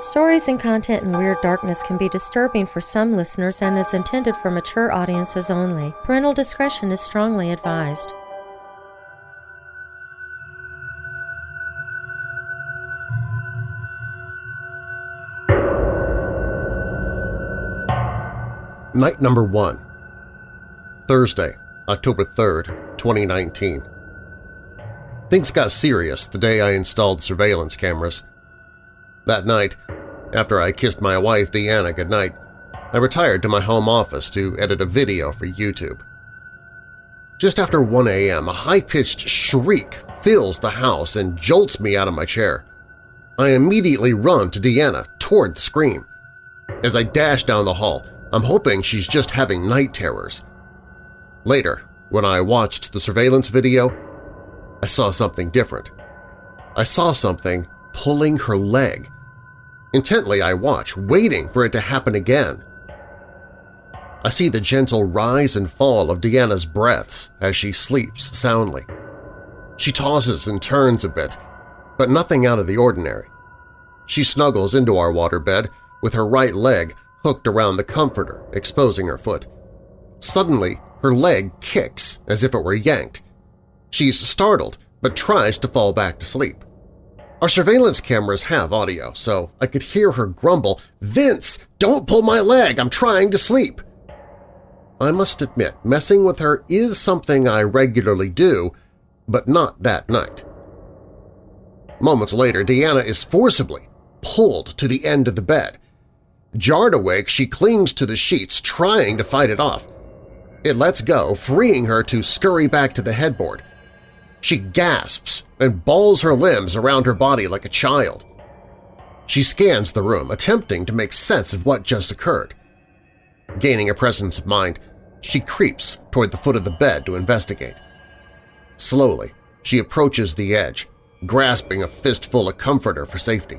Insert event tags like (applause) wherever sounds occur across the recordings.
Stories and content in Weird Darkness can be disturbing for some listeners and is intended for mature audiences only. Parental discretion is strongly advised. Night number one. Thursday, October 3rd, 2019. Things got serious the day I installed surveillance cameras. That night, after I kissed my wife Deanna goodnight, I retired to my home office to edit a video for YouTube. Just after 1 a.m., a high-pitched shriek fills the house and jolts me out of my chair. I immediately run to Deanna toward the scream. As I dash down the hall, I'm hoping she's just having night terrors. Later, when I watched the surveillance video, I saw something different. I saw something pulling her leg. Intently I watch, waiting for it to happen again. I see the gentle rise and fall of Deanna's breaths as she sleeps soundly. She tosses and turns a bit, but nothing out of the ordinary. She snuggles into our waterbed with her right leg hooked around the comforter, exposing her foot. Suddenly, her leg kicks as if it were yanked. She's startled, but tries to fall back to sleep. Our surveillance cameras have audio, so I could hear her grumble, Vince, don't pull my leg, I'm trying to sleep. I must admit, messing with her is something I regularly do, but not that night. Moments later, Deanna is forcibly pulled to the end of the bed. Jarred awake, she clings to the sheets, trying to fight it off. It lets go, freeing her to scurry back to the headboard. She gasps and balls her limbs around her body like a child. She scans the room, attempting to make sense of what just occurred. Gaining a presence of mind, she creeps toward the foot of the bed to investigate. Slowly, she approaches the edge, grasping a fistful of comforter for safety.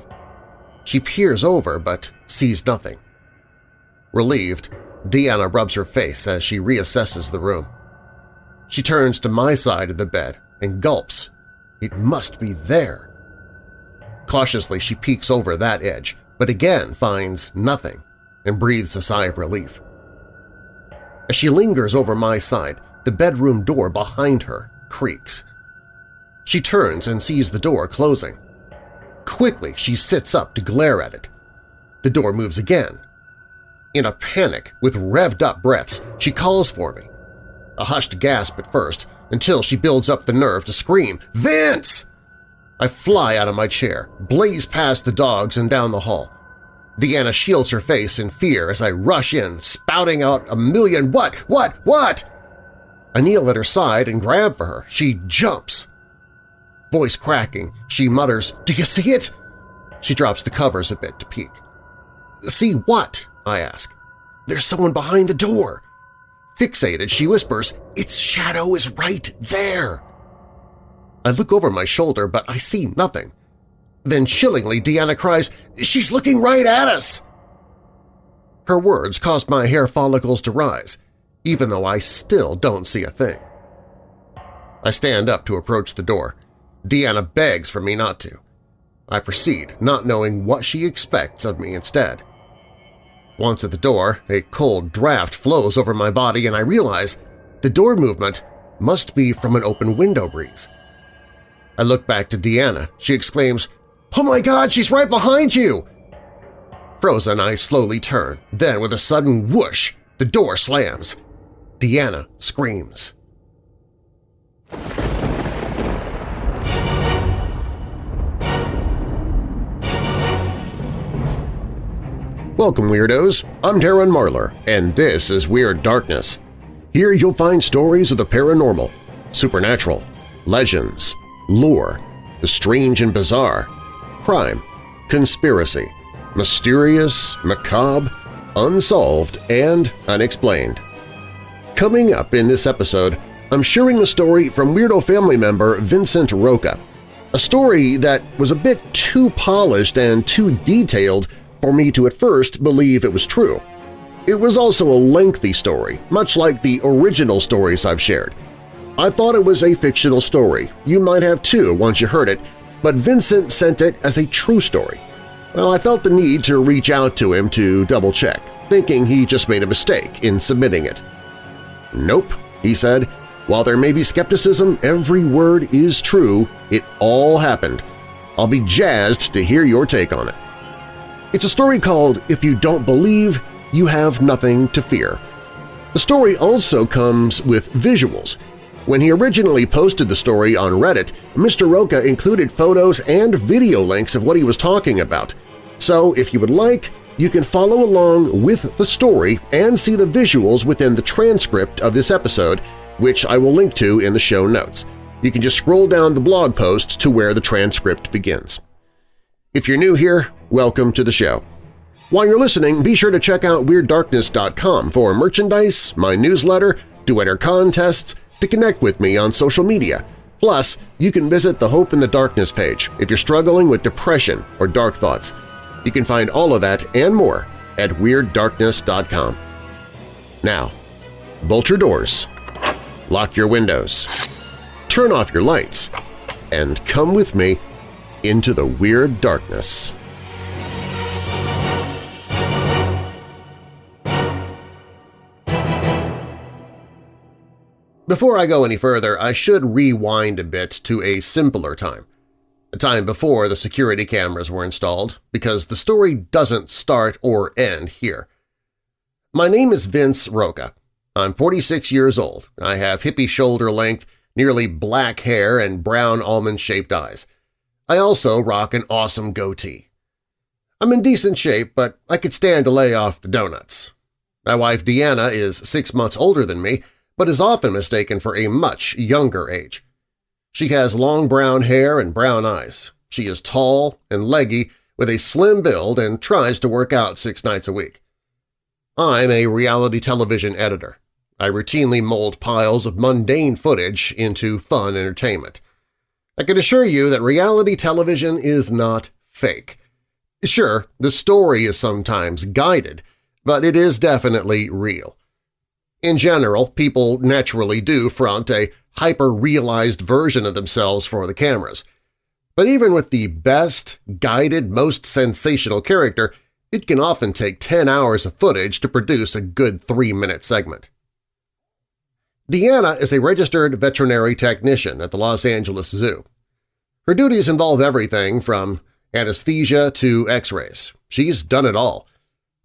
She peers over but sees nothing. Relieved, Deanna rubs her face as she reassesses the room. She turns to my side of the bed and gulps. It must be there. Cautiously, she peeks over that edge, but again finds nothing and breathes a sigh of relief. As she lingers over my side, the bedroom door behind her creaks. She turns and sees the door closing. Quickly, she sits up to glare at it. The door moves again. In a panic, with revved-up breaths, she calls for me. A hushed gasp at first, until she builds up the nerve to scream, Vince! I fly out of my chair, blaze past the dogs and down the hall. Deanna shields her face in fear as I rush in, spouting out a million what, what, what! I kneel at her side and grab for her. She jumps. Voice cracking, she mutters, Do you see it? She drops the covers a bit to peek. See what? I ask. There's someone behind the door. Fixated, she whispers, Its shadow is right there. I look over my shoulder, but I see nothing. Then chillingly, Deanna cries, She's looking right at us! Her words caused my hair follicles to rise, even though I still don't see a thing. I stand up to approach the door. Deanna begs for me not to. I proceed, not knowing what she expects of me instead. Once at the door, a cold draft flows over my body and I realize the door movement must be from an open window breeze. I look back to Deanna. She exclaims, Oh my god, she's right behind you! Frozen, I slowly turn. Then, with a sudden whoosh, the door slams. Deanna screams. Welcome, Weirdos! I'm Darren Marlar, and this is Weird Darkness. Here you'll find stories of the paranormal, supernatural, legends, lore, the strange and bizarre, crime, conspiracy, mysterious, macabre, unsolved, and unexplained. Coming up in this episode, I'm sharing a story from Weirdo family member Vincent Roca, a story that was a bit too polished and too detailed for me to at first believe it was true. It was also a lengthy story, much like the original stories I've shared. I thought it was a fictional story. You might have too once you heard it, but Vincent sent it as a true story. Well, I felt the need to reach out to him to double-check, thinking he just made a mistake in submitting it. Nope, he said. While there may be skepticism, every word is true. It all happened. I'll be jazzed to hear your take on it. It's a story called If You Don't Believe, You Have Nothing to Fear. The story also comes with visuals. When he originally posted the story on Reddit, Mr. Roca included photos and video links of what he was talking about. So if you would like, you can follow along with the story and see the visuals within the transcript of this episode, which I will link to in the show notes. You can just scroll down the blog post to where the transcript begins. If you're new here, welcome to the show. While you're listening, be sure to check out WeirdDarkness.com for merchandise, my newsletter, to enter contests, to connect with me on social media. Plus, you can visit the Hope in the Darkness page if you're struggling with depression or dark thoughts. You can find all of that and more at WeirdDarkness.com. Now, bolt your doors, lock your windows, turn off your lights, and come with me into the Weird Darkness. Before I go any further, I should rewind a bit to a simpler time, a time before the security cameras were installed, because the story doesn't start or end here. My name is Vince Roca. I'm 46 years old. I have hippie shoulder-length, nearly black hair and brown almond-shaped eyes. I also rock an awesome goatee. I'm in decent shape, but I could stand to lay off the donuts. My wife Deanna is six months older than me, but is often mistaken for a much younger age. She has long brown hair and brown eyes. She is tall and leggy with a slim build and tries to work out six nights a week. I'm a reality television editor. I routinely mold piles of mundane footage into fun entertainment. I can assure you that reality television is not fake. Sure, the story is sometimes guided, but it is definitely real. In general, people naturally do front a hyper-realized version of themselves for the cameras. But even with the best, guided, most sensational character, it can often take 10 hours of footage to produce a good three-minute segment. Deanna is a registered veterinary technician at the Los Angeles Zoo. Her duties involve everything from anesthesia to x-rays. She's done it all,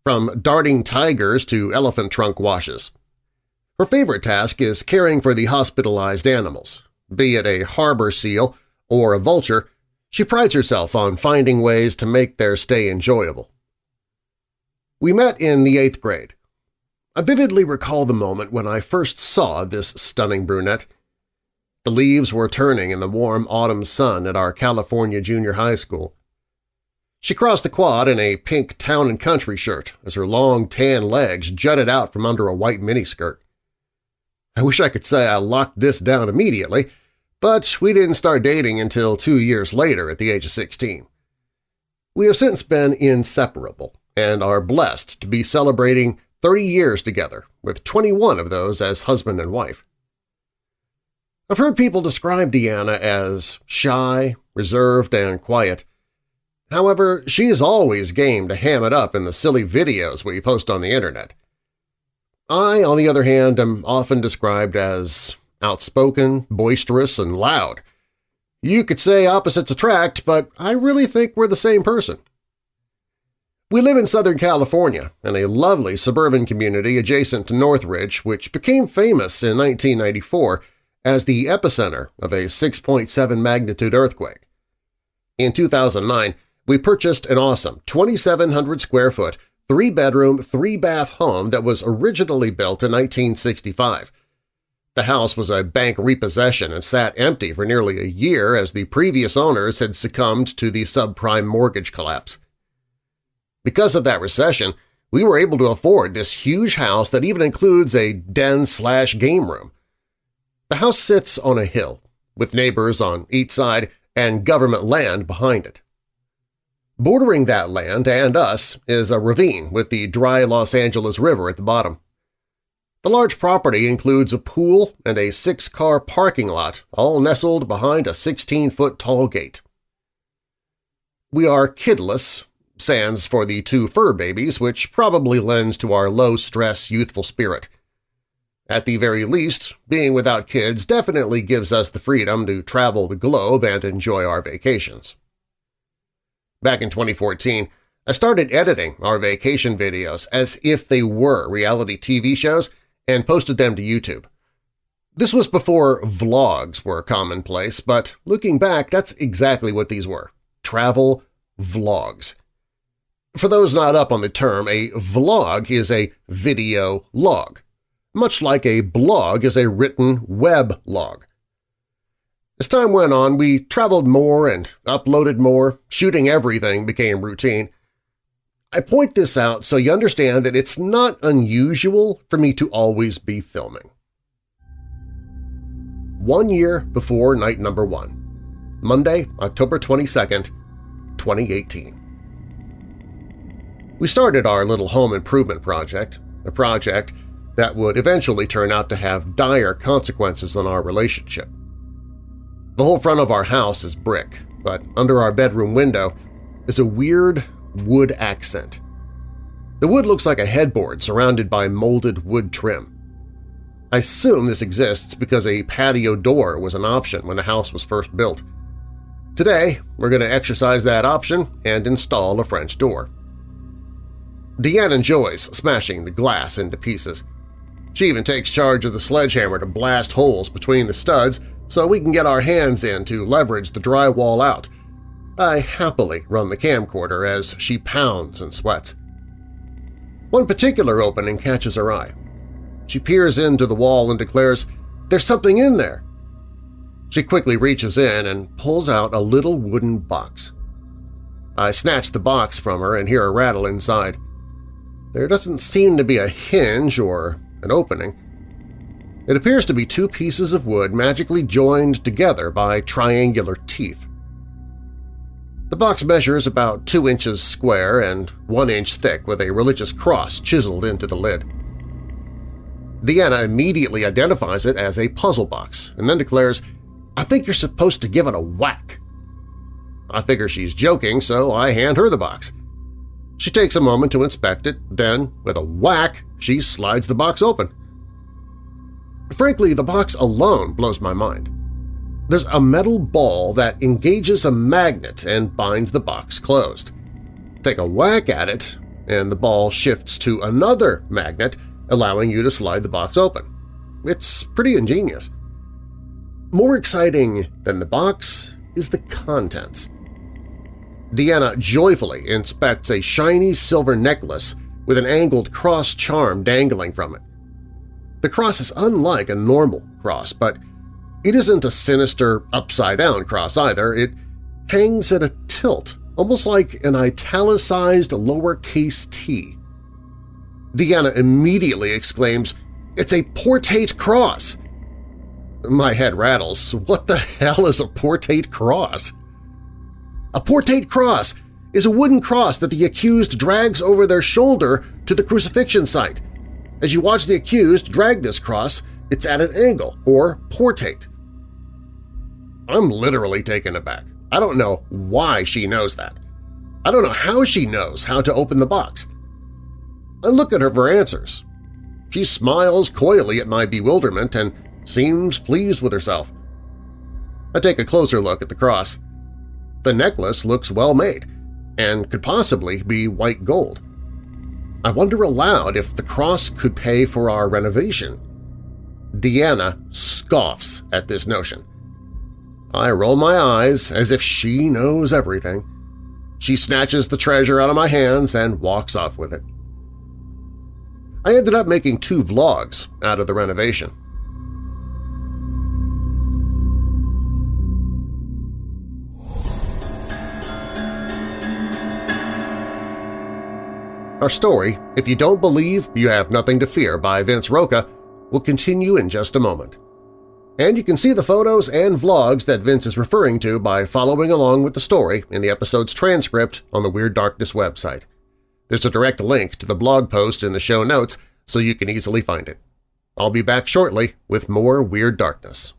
from darting tigers to elephant trunk washes. Her favorite task is caring for the hospitalized animals. Be it a harbor seal or a vulture, she prides herself on finding ways to make their stay enjoyable. We met in the eighth grade. I vividly recall the moment when I first saw this stunning brunette. The leaves were turning in the warm autumn sun at our California junior high school. She crossed the quad in a pink town and country shirt as her long tan legs jutted out from under a white miniskirt. I wish I could say I locked this down immediately, but we didn't start dating until two years later at the age of 16. We have since been inseparable and are blessed to be celebrating 30 years together, with 21 of those as husband and wife. I've heard people describe Deanna as shy, reserved, and quiet. However, she is always game to ham it up in the silly videos we post on the internet. I, on the other hand, am often described as outspoken, boisterous, and loud. You could say opposites attract, but I really think we're the same person. We live in Southern California, in a lovely suburban community adjacent to Northridge, which became famous in 1994 as the epicenter of a 6.7 magnitude earthquake. In 2009, we purchased an awesome 2,700 square foot three-bedroom, three-bath home that was originally built in 1965. The house was a bank repossession and sat empty for nearly a year as the previous owners had succumbed to the subprime mortgage collapse. Because of that recession, we were able to afford this huge house that even includes a den-slash-game room. The house sits on a hill, with neighbors on each side and government land behind it. Bordering that land and us is a ravine with the dry Los Angeles River at the bottom. The large property includes a pool and a six-car parking lot, all nestled behind a 16-foot tall gate. We are kidless, sans for the two fur babies, which probably lends to our low-stress youthful spirit. At the very least, being without kids definitely gives us the freedom to travel the globe and enjoy our vacations. Back in 2014, I started editing our vacation videos as if they were reality TV shows and posted them to YouTube. This was before vlogs were commonplace, but looking back, that's exactly what these were – travel vlogs. For those not up on the term, a vlog is a video log, much like a blog is a written web log. As time went on, we traveled more and uploaded more, shooting everything became routine. I point this out so you understand that it's not unusual for me to always be filming one year before night number one, Monday, October 22, 2018. We started our little home improvement project, a project that would eventually turn out to have dire consequences on our relationship. The whole front of our house is brick, but under our bedroom window is a weird wood accent. The wood looks like a headboard surrounded by molded wood trim. I assume this exists because a patio door was an option when the house was first built. Today, we're going to exercise that option and install a French door. Deanna enjoys smashing the glass into pieces. She even takes charge of the sledgehammer to blast holes between the studs so we can get our hands in to leverage the drywall out. I happily run the camcorder as she pounds and sweats. One particular opening catches her eye. She peers into the wall and declares, "'There's something in there!' She quickly reaches in and pulls out a little wooden box. I snatch the box from her and hear a rattle inside. There doesn't seem to be a hinge or an opening. It appears to be two pieces of wood magically joined together by triangular teeth. The box measures about two inches square and one inch thick with a religious cross chiseled into the lid. Deanna immediately identifies it as a puzzle box and then declares, I think you're supposed to give it a whack. I figure she's joking, so I hand her the box. She takes a moment to inspect it, then, with a whack, she slides the box open. Frankly, the box alone blows my mind. There's a metal ball that engages a magnet and binds the box closed. Take a whack at it, and the ball shifts to another magnet allowing you to slide the box open. It's pretty ingenious. More exciting than the box is the contents. Deanna joyfully inspects a shiny silver necklace with an angled cross charm dangling from it. The cross is unlike a normal cross, but it isn't a sinister upside-down cross either. It hangs at a tilt, almost like an italicized lowercase t. Deanna immediately exclaims, It's a portate cross! My head rattles. What the hell is a portate cross? A portate cross is a wooden cross that the accused drags over their shoulder to the crucifixion site. As you watch the accused drag this cross, it's at an angle, or portate. I'm literally taken aback. I don't know why she knows that. I don't know how she knows how to open the box. I look at her for answers. She smiles coyly at my bewilderment and seems pleased with herself. I take a closer look at the cross. The necklace looks well made and could possibly be white gold. I wonder aloud if the cross could pay for our renovation. Deanna scoffs at this notion. I roll my eyes as if she knows everything. She snatches the treasure out of my hands and walks off with it. I ended up making two vlogs out of the renovation. Our story, If You Don't Believe, You Have Nothing to Fear by Vince Roca, will continue in just a moment. And you can see the photos and vlogs that Vince is referring to by following along with the story in the episode's transcript on the Weird Darkness website. There's a direct link to the blog post in the show notes so you can easily find it. I'll be back shortly with more Weird Darkness.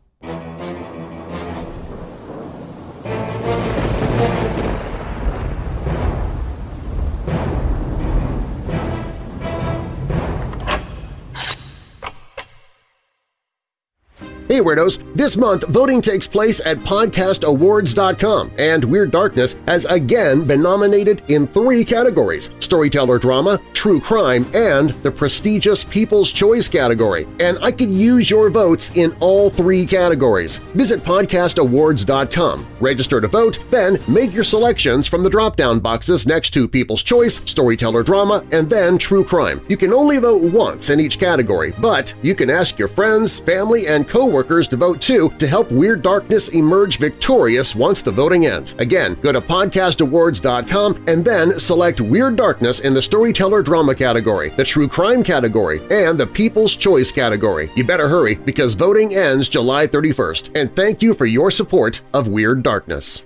Hey Weirdos! This month, voting takes place at podcastawards.com, and Weird Darkness has again been nominated in three categories – Storyteller Drama, True Crime, and the prestigious People's Choice category. And I could use your votes in all three categories. Visit podcastawards.com, register to vote, then make your selections from the drop-down boxes next to People's Choice, Storyteller Drama, and then True Crime. You can only vote once in each category, but you can ask your friends, family, and coworkers workers to vote too to help Weird Darkness emerge victorious once the voting ends. Again, go to podcastawards.com and then select Weird Darkness in the Storyteller Drama category, the True Crime category, and the People's Choice category. You better hurry because voting ends July 31st, and thank you for your support of Weird Darkness.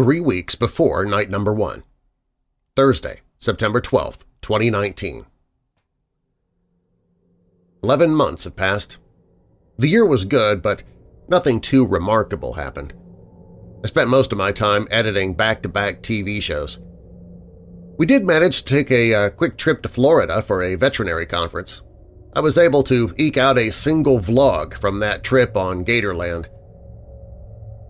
Three weeks before night number one. Thursday, September 12, 2019. Eleven months have passed. The year was good, but nothing too remarkable happened. I spent most of my time editing back-to-back -back TV shows. We did manage to take a uh, quick trip to Florida for a veterinary conference. I was able to eke out a single vlog from that trip on Gatorland.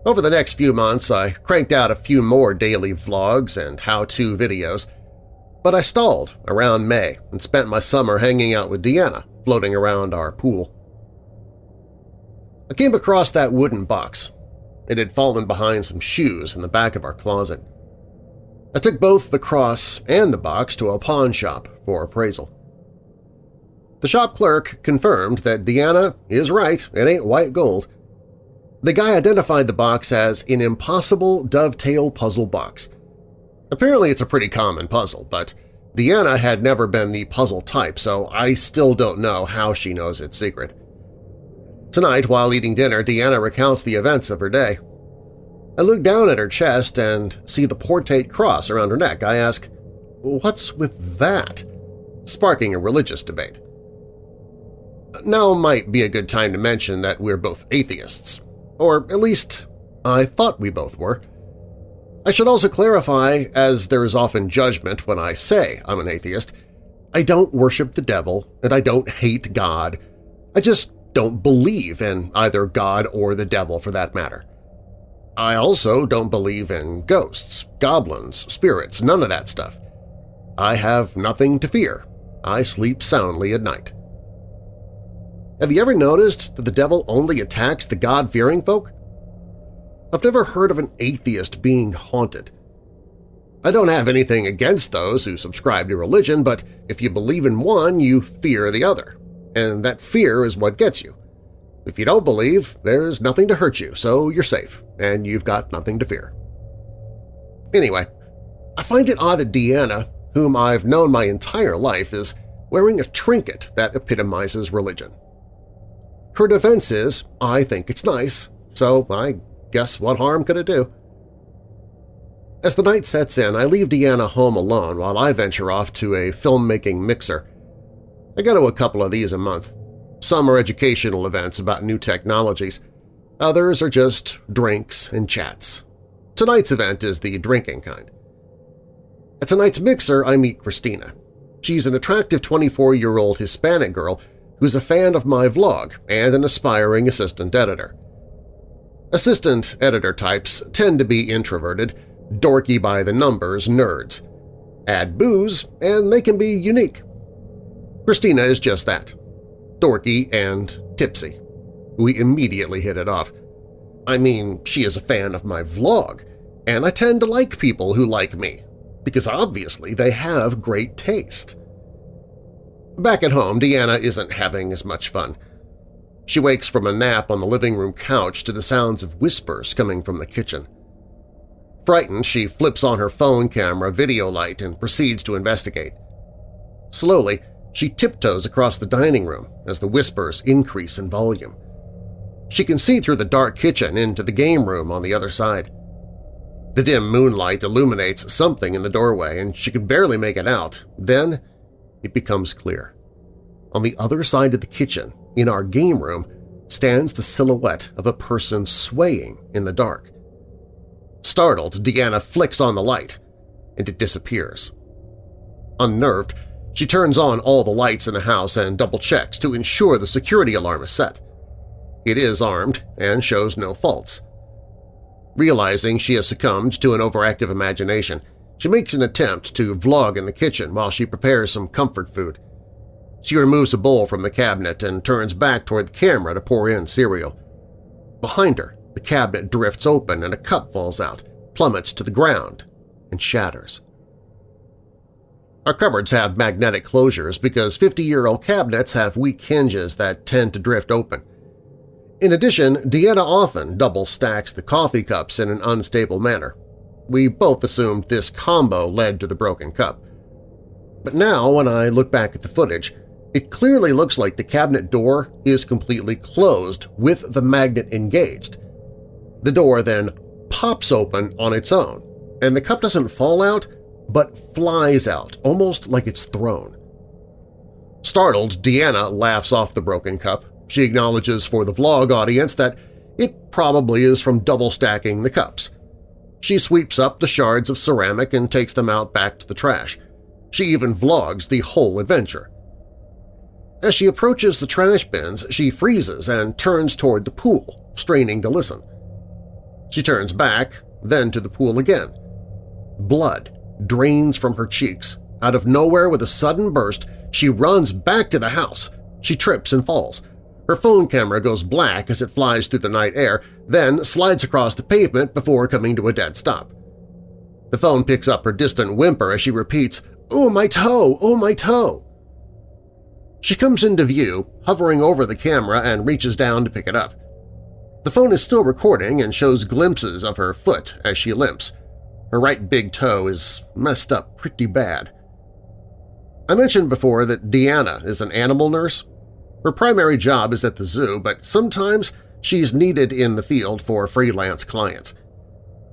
Over the next few months, I cranked out a few more daily vlogs and how-to videos, but I stalled around May and spent my summer hanging out with Deanna, floating around our pool. I came across that wooden box. It had fallen behind some shoes in the back of our closet. I took both the cross and the box to a pawn shop for appraisal. The shop clerk confirmed that Deanna is right, it ain't white gold, the guy identified the box as an impossible dovetail puzzle box. Apparently it's a pretty common puzzle, but Deanna had never been the puzzle type, so I still don't know how she knows its secret. Tonight, while eating dinner, Deanna recounts the events of her day. I look down at her chest and see the portate cross around her neck. I ask, what's with that? Sparking a religious debate. Now might be a good time to mention that we're both atheists. Or at least I thought we both were. I should also clarify, as there is often judgment when I say I'm an atheist, I don't worship the devil and I don't hate God. I just don't believe in either God or the devil for that matter. I also don't believe in ghosts, goblins, spirits, none of that stuff. I have nothing to fear. I sleep soundly at night. Have you ever noticed that the devil only attacks the God-fearing folk? I've never heard of an atheist being haunted. I don't have anything against those who subscribe to religion, but if you believe in one, you fear the other, and that fear is what gets you. If you don't believe, there's nothing to hurt you, so you're safe, and you've got nothing to fear. Anyway, I find it odd that Deanna, whom I've known my entire life, is wearing a trinket that epitomizes religion. Her defense is, I think it's nice, so I guess what harm could it do? As the night sets in, I leave Deanna home alone while I venture off to a filmmaking mixer. I go to a couple of these a month. Some are educational events about new technologies. Others are just drinks and chats. Tonight's event is the drinking kind. At tonight's mixer, I meet Christina. She's an attractive 24-year-old Hispanic girl who's a fan of my vlog and an aspiring assistant editor. Assistant editor types tend to be introverted, dorky by the numbers nerds. Add booze and they can be unique. Christina is just that – dorky and tipsy. We immediately hit it off. I mean, she is a fan of my vlog, and I tend to like people who like me, because obviously they have great taste. Back at home, Deanna isn't having as much fun. She wakes from a nap on the living room couch to the sounds of whispers coming from the kitchen. Frightened, she flips on her phone camera video light and proceeds to investigate. Slowly, she tiptoes across the dining room as the whispers increase in volume. She can see through the dark kitchen into the game room on the other side. The dim moonlight illuminates something in the doorway, and she can barely make it out. Then it becomes clear. On the other side of the kitchen, in our game room, stands the silhouette of a person swaying in the dark. Startled, Deanna flicks on the light, and it disappears. Unnerved, she turns on all the lights in the house and double-checks to ensure the security alarm is set. It is armed and shows no faults. Realizing she has succumbed to an overactive imagination, she makes an attempt to vlog in the kitchen while she prepares some comfort food. She removes a bowl from the cabinet and turns back toward the camera to pour in cereal. Behind her, the cabinet drifts open and a cup falls out, plummets to the ground, and shatters. Our cupboards have magnetic closures because 50-year-old cabinets have weak hinges that tend to drift open. In addition, Deanna often double stacks the coffee cups in an unstable manner. We both assumed this combo led to the broken cup. But now, when I look back at the footage, it clearly looks like the cabinet door is completely closed with the magnet engaged. The door then pops open on its own, and the cup doesn't fall out but flies out, almost like it's thrown. Startled, Deanna laughs off the broken cup. She acknowledges for the vlog audience that it probably is from double-stacking the cups. She sweeps up the shards of ceramic and takes them out back to the trash. She even vlogs the whole adventure. As she approaches the trash bins, she freezes and turns toward the pool, straining to listen. She turns back, then to the pool again. Blood drains from her cheeks. Out of nowhere with a sudden burst, she runs back to the house. She trips and falls. Her phone camera goes black as it flies through the night air, then slides across the pavement before coming to a dead stop. The phone picks up her distant whimper as she repeats, "Oh, my toe! Oh, my toe!" She comes into view, hovering over the camera and reaches down to pick it up. The phone is still recording and shows glimpses of her foot as she limps. Her right big toe is messed up pretty bad. I mentioned before that Deanna is an animal nurse. Her primary job is at the zoo, but sometimes she's needed in the field for freelance clients.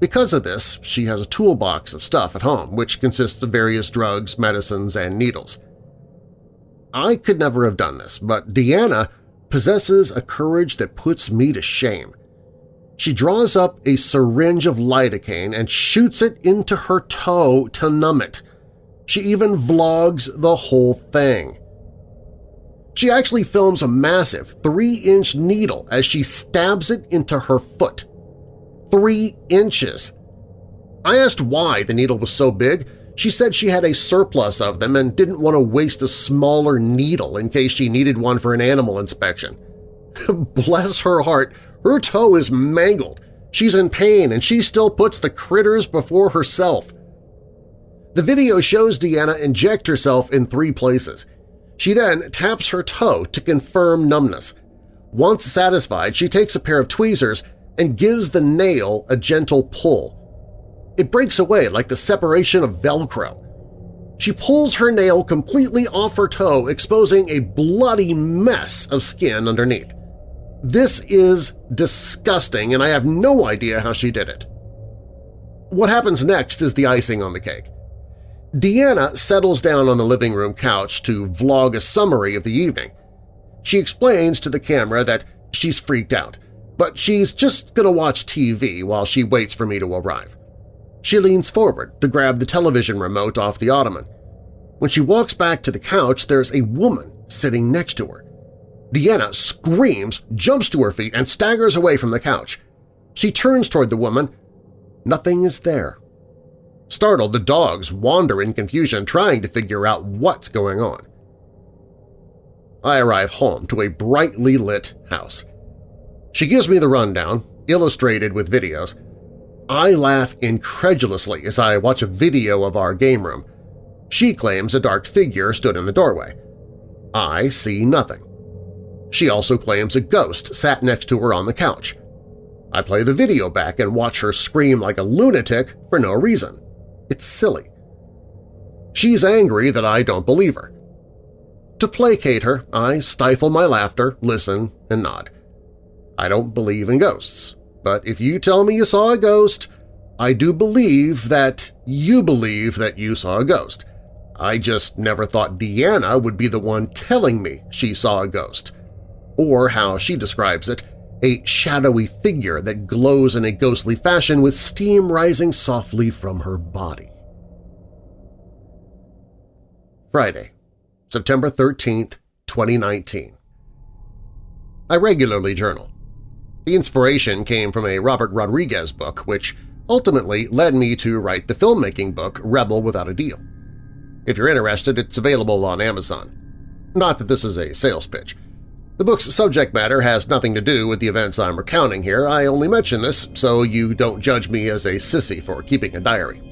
Because of this, she has a toolbox of stuff at home, which consists of various drugs, medicines, and needles. I could never have done this, but Deanna possesses a courage that puts me to shame. She draws up a syringe of lidocaine and shoots it into her toe to numb it. She even vlogs the whole thing. She actually films a massive three-inch needle as she stabs it into her foot. Three inches! I asked why the needle was so big, she said she had a surplus of them and didn't want to waste a smaller needle in case she needed one for an animal inspection. (laughs) Bless her heart, her toe is mangled. She's in pain and she still puts the critters before herself. The video shows Deanna inject herself in three places. She then taps her toe to confirm numbness. Once satisfied, she takes a pair of tweezers and gives the nail a gentle pull. It breaks away like the separation of Velcro. She pulls her nail completely off her toe, exposing a bloody mess of skin underneath. This is disgusting, and I have no idea how she did it. What happens next is the icing on the cake. Deanna settles down on the living room couch to vlog a summary of the evening. She explains to the camera that she's freaked out, but she's just gonna watch TV while she waits for me to arrive. She leans forward to grab the television remote off the ottoman. When she walks back to the couch, there's a woman sitting next to her. Deanna screams, jumps to her feet, and staggers away from the couch. She turns toward the woman. Nothing is there. Startled, the dogs wander in confusion, trying to figure out what's going on. I arrive home to a brightly lit house. She gives me the rundown, illustrated with videos, I laugh incredulously as I watch a video of our game room. She claims a dark figure stood in the doorway. I see nothing. She also claims a ghost sat next to her on the couch. I play the video back and watch her scream like a lunatic for no reason. It's silly. She's angry that I don't believe her. To placate her, I stifle my laughter, listen, and nod. I don't believe in ghosts but if you tell me you saw a ghost, I do believe that you believe that you saw a ghost. I just never thought Deanna would be the one telling me she saw a ghost. or how she describes it, a shadowy figure that glows in a ghostly fashion with steam rising softly from her body. Friday, September 13, 2019 I regularly journal. The inspiration came from a Robert Rodriguez book, which ultimately led me to write the filmmaking book Rebel Without a Deal. If you're interested, it's available on Amazon. Not that this is a sales pitch. The book's subject matter has nothing to do with the events I'm recounting here, I only mention this so you don't judge me as a sissy for keeping a diary.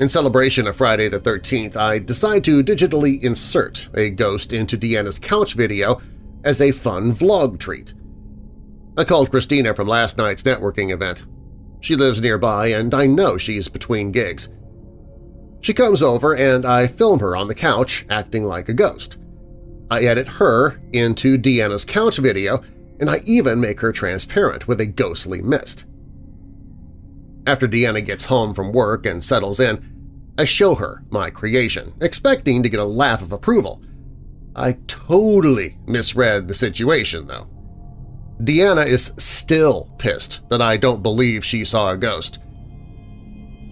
In celebration of Friday the 13th, I decide to digitally insert a ghost into Deanna's couch video as a fun vlog treat. I called Christina from last night's networking event. She lives nearby and I know she's between gigs. She comes over and I film her on the couch acting like a ghost. I edit her into Deanna's couch video, and I even make her transparent with a ghostly mist. After Deanna gets home from work and settles in, I show her my creation, expecting to get a laugh of approval. I totally misread the situation, though. Deanna is still pissed that I don't believe she saw a ghost.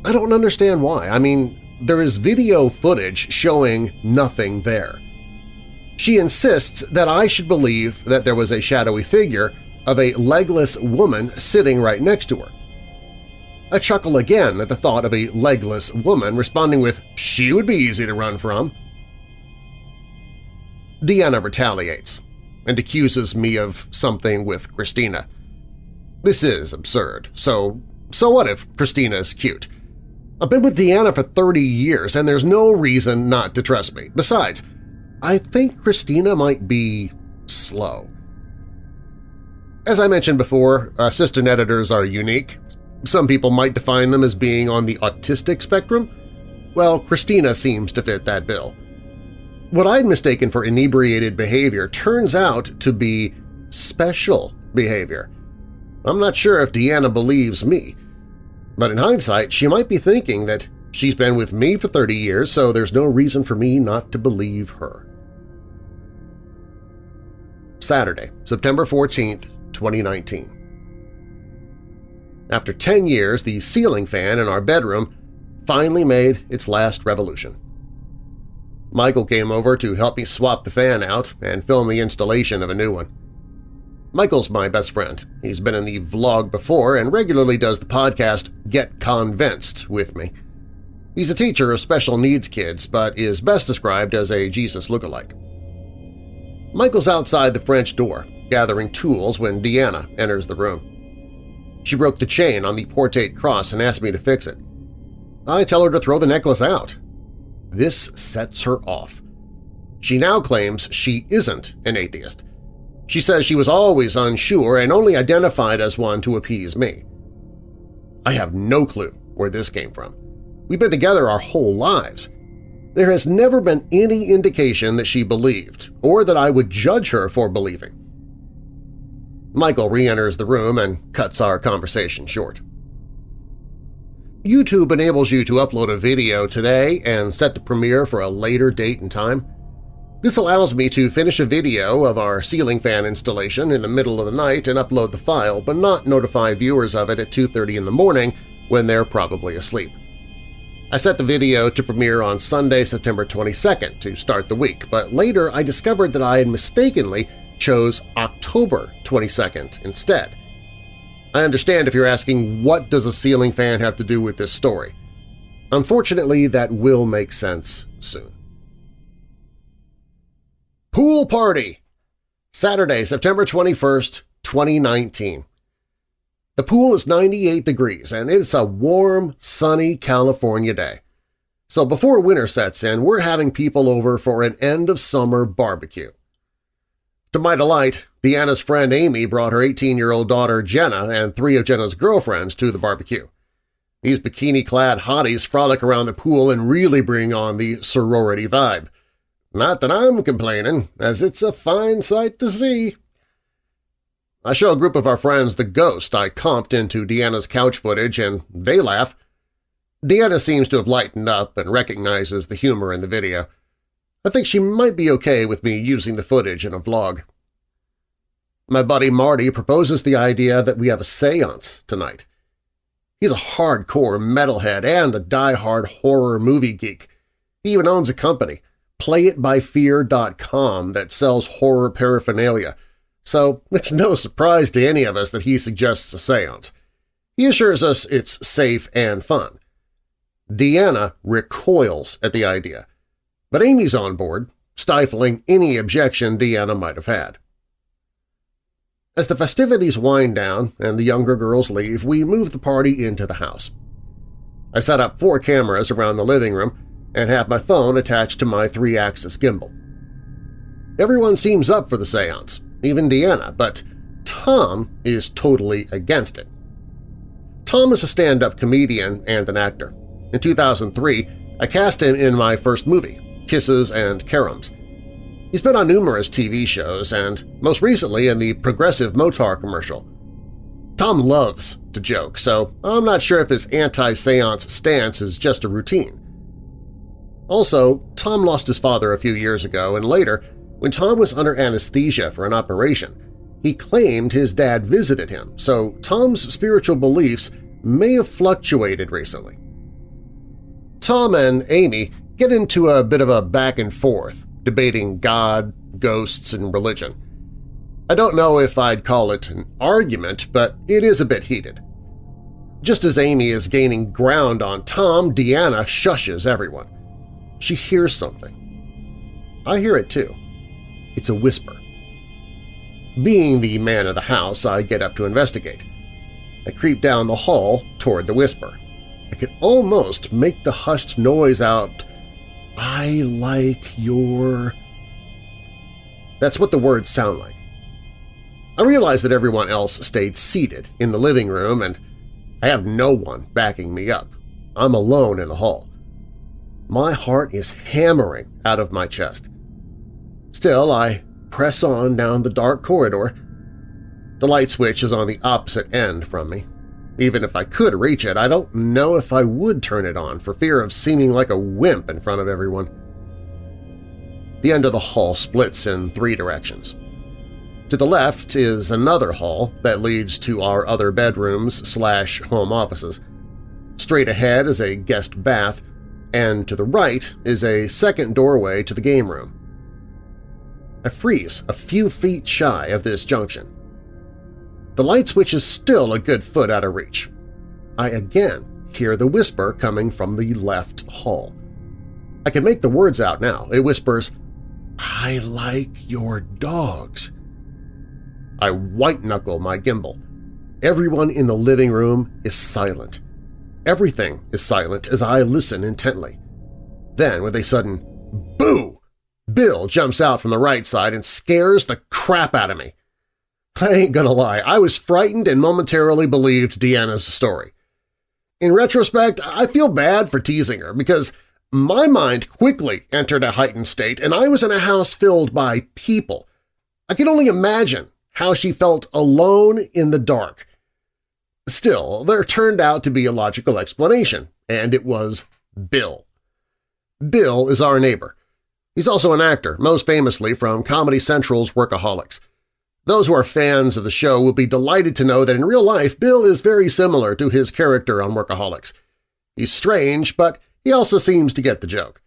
I don't understand why. I mean, there is video footage showing nothing there. She insists that I should believe that there was a shadowy figure of a legless woman sitting right next to her. I chuckle again at the thought of a legless woman responding with, she would be easy to run from. Deanna retaliates and accuses me of something with Christina. This is absurd, so so what if Christina is cute? I've been with Deanna for 30 years and there's no reason not to trust me. Besides, I think Christina might be slow. As I mentioned before, uh, assistant editors are unique. Some people might define them as being on the autistic spectrum. Well, Christina seems to fit that bill. What I'd mistaken for inebriated behavior turns out to be special behavior. I'm not sure if Deanna believes me, but in hindsight she might be thinking that she's been with me for 30 years, so there's no reason for me not to believe her. Saturday, September 14, 2019. After 10 years, the ceiling fan in our bedroom finally made its last revolution. Michael came over to help me swap the fan out and film the installation of a new one. Michael's my best friend. He's been in the vlog before and regularly does the podcast Get Convinced with me. He's a teacher of special needs kids, but is best described as a Jesus lookalike. Michael's outside the French door, gathering tools when Deanna enters the room. She broke the chain on the portate cross and asked me to fix it. I tell her to throw the necklace out. This sets her off. She now claims she isn't an atheist. She says she was always unsure and only identified as one to appease me. I have no clue where this came from. We've been together our whole lives. There has never been any indication that she believed, or that I would judge her for believing. Michael re-enters the room and cuts our conversation short. YouTube enables you to upload a video today and set the premiere for a later date and time. This allows me to finish a video of our ceiling fan installation in the middle of the night and upload the file, but not notify viewers of it at 2.30 in the morning when they're probably asleep. I set the video to premiere on Sunday, September 22nd to start the week, but later I discovered that I had mistakenly chose October 22nd instead. I understand if you're asking what does a ceiling fan have to do with this story. Unfortunately, that will make sense soon. Pool Party Saturday, September 21st, 2019 the pool is 98 degrees and it's a warm, sunny California day. So before winter sets in, we're having people over for an end-of-summer barbecue. To my delight, Deanna's friend Amy brought her 18-year-old daughter Jenna and three of Jenna's girlfriends to the barbecue. These bikini-clad hotties frolic around the pool and really bring on the sorority vibe. Not that I'm complaining, as it's a fine sight to see. I show a group of our friends the ghost I comped into Deanna's couch footage, and they laugh. Deanna seems to have lightened up and recognizes the humor in the video. I think she might be okay with me using the footage in a vlog. My buddy Marty proposes the idea that we have a seance tonight. He's a hardcore metalhead and a die-hard horror movie geek. He even owns a company, PlayItByFear.com, that sells horror paraphernalia, so it's no surprise to any of us that he suggests a seance. He assures us it's safe and fun. Deanna recoils at the idea, but Amy's on board, stifling any objection Deanna might have had. As the festivities wind down and the younger girls leave, we move the party into the house. I set up four cameras around the living room and have my phone attached to my three-axis gimbal. Everyone seems up for the seance, even Deanna, but Tom is totally against it. Tom is a stand-up comedian and an actor. In 2003, I cast him in my first movie, Kisses and Caroms. He's been on numerous TV shows and, most recently, in the Progressive Motaur commercial. Tom loves to joke, so I'm not sure if his anti-seance stance is just a routine. Also, Tom lost his father a few years ago, and later, when Tom was under anesthesia for an operation, he claimed his dad visited him, so Tom's spiritual beliefs may have fluctuated recently. Tom and Amy get into a bit of a back and forth, debating God, ghosts, and religion. I don't know if I'd call it an argument, but it is a bit heated. Just as Amy is gaining ground on Tom, Deanna shushes everyone. She hears something. I hear it too. It's a whisper. Being the man of the house, I get up to investigate. I creep down the hall toward the whisper. I can almost make the hushed noise out, I like your… That's what the words sound like. I realize that everyone else stayed seated in the living room and I have no one backing me up. I'm alone in the hall. My heart is hammering out of my chest. Still, I press on down the dark corridor. The light switch is on the opposite end from me. Even if I could reach it, I don't know if I would turn it on for fear of seeming like a wimp in front of everyone. The end of the hall splits in three directions. To the left is another hall that leads to our other bedrooms slash home offices. Straight ahead is a guest bath, and to the right is a second doorway to the game room. I freeze a few feet shy of this junction. The light switch is still a good foot out of reach. I again hear the whisper coming from the left hall. I can make the words out now. It whispers, I like your dogs. I white-knuckle my gimbal. Everyone in the living room is silent. Everything is silent as I listen intently. Then, with a sudden boo, Bill jumps out from the right side and scares the crap out of me. (laughs) I ain't gonna lie, I was frightened and momentarily believed Deanna's story. In retrospect, I feel bad for teasing her because my mind quickly entered a heightened state and I was in a house filled by people. I can only imagine how she felt alone in the dark. Still, there turned out to be a logical explanation, and it was Bill. Bill is our neighbor. He's also an actor, most famously from Comedy Central's Workaholics. Those who are fans of the show will be delighted to know that in real life Bill is very similar to his character on Workaholics. He's strange, but he also seems to get the joke.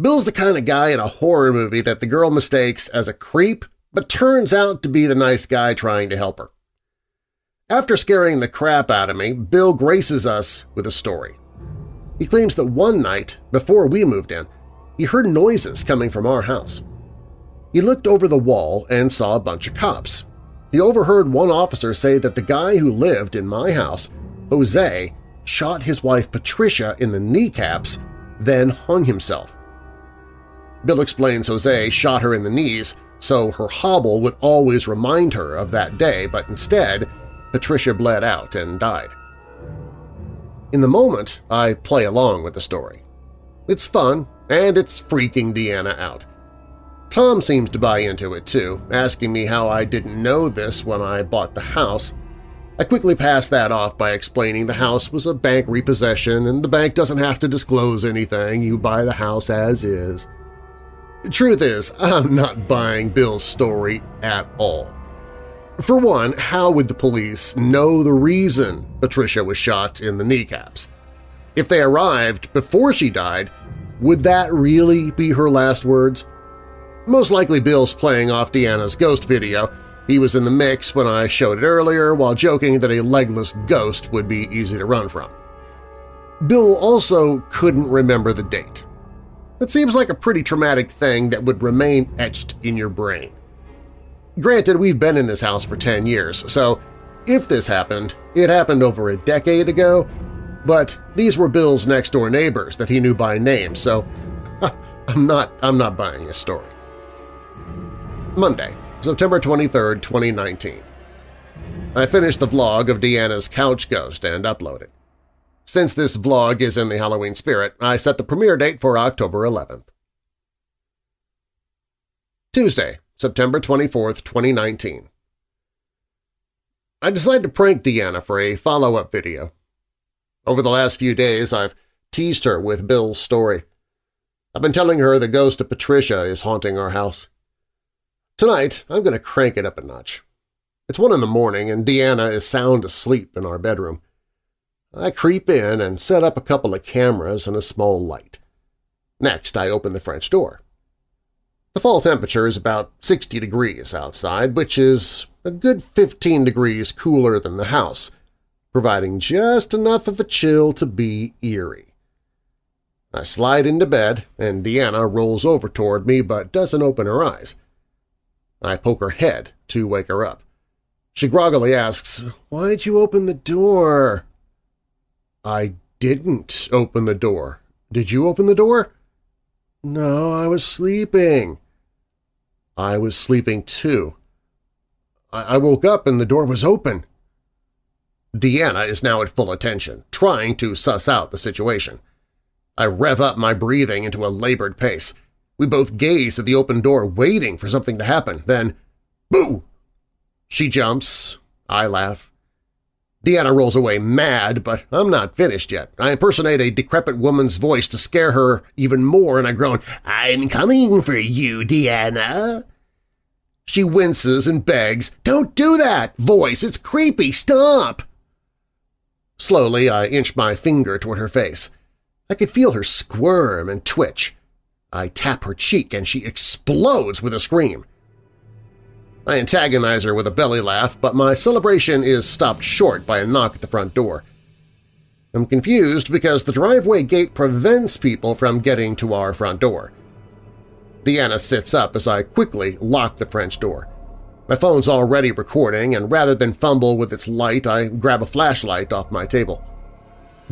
Bill's the kind of guy in a horror movie that the girl mistakes as a creep but turns out to be the nice guy trying to help her. After scaring the crap out of me, Bill graces us with a story. He claims that one night, before we moved in, he heard noises coming from our house. He looked over the wall and saw a bunch of cops. He overheard one officer say that the guy who lived in my house, Jose, shot his wife Patricia in the kneecaps, then hung himself. Bill explains Jose shot her in the knees so her hobble would always remind her of that day, but instead Patricia bled out and died. In the moment, I play along with the story. It's fun, and it's freaking Deanna out. Tom seems to buy into it too, asking me how I didn't know this when I bought the house. I quickly pass that off by explaining the house was a bank repossession and the bank doesn't have to disclose anything, you buy the house as is. Truth is, I'm not buying Bill's story at all. For one, how would the police know the reason Patricia was shot in the kneecaps? If they arrived before she died, would that really be her last words? Most likely Bill's playing off Deanna's ghost video. He was in the mix when I showed it earlier while joking that a legless ghost would be easy to run from. Bill also couldn't remember the date. It seems like a pretty traumatic thing that would remain etched in your brain. Granted, we've been in this house for 10 years, so if this happened, it happened over a decade ago, but these were Bill's next-door neighbors that he knew by name, so (laughs) I'm not, I'm not buying his story. Monday, September 23, 2019. I finished the vlog of Deanna's couch ghost and uploaded. Since this vlog is in the Halloween spirit, I set the premiere date for October 11th. Tuesday, September 24, 2019. I decided to prank Deanna for a follow-up video. Over the last few days, I've teased her with Bill's story. I've been telling her the ghost of Patricia is haunting our house. Tonight, I'm going to crank it up a notch. It's one in the morning and Deanna is sound asleep in our bedroom. I creep in and set up a couple of cameras and a small light. Next, I open the French door. The fall temperature is about 60 degrees outside, which is a good 15 degrees cooler than the house, providing just enough of a chill to be eerie. I slide into bed, and Deanna rolls over toward me but doesn't open her eyes. I poke her head to wake her up. She groggily asks, Why'd you open the door? I didn't open the door. Did you open the door? No, I was sleeping. I was sleeping too. I, I woke up and the door was open. Deanna is now at full attention, trying to suss out the situation. I rev up my breathing into a labored pace. We both gaze at the open door, waiting for something to happen. Then, boo! She jumps. I laugh. Deanna rolls away mad, but I'm not finished yet. I impersonate a decrepit woman's voice to scare her even more, and I groan, I'm coming for you, Deanna. She winces and begs, Don't do that! Voice, it's creepy! Stop! Slowly, I inch my finger toward her face. I could feel her squirm and twitch. I tap her cheek and she explodes with a scream. I antagonize her with a belly laugh, but my celebration is stopped short by a knock at the front door. I'm confused because the driveway gate prevents people from getting to our front door. Deanna sits up as I quickly lock the French door. My phone's already recording, and rather than fumble with its light, I grab a flashlight off my table.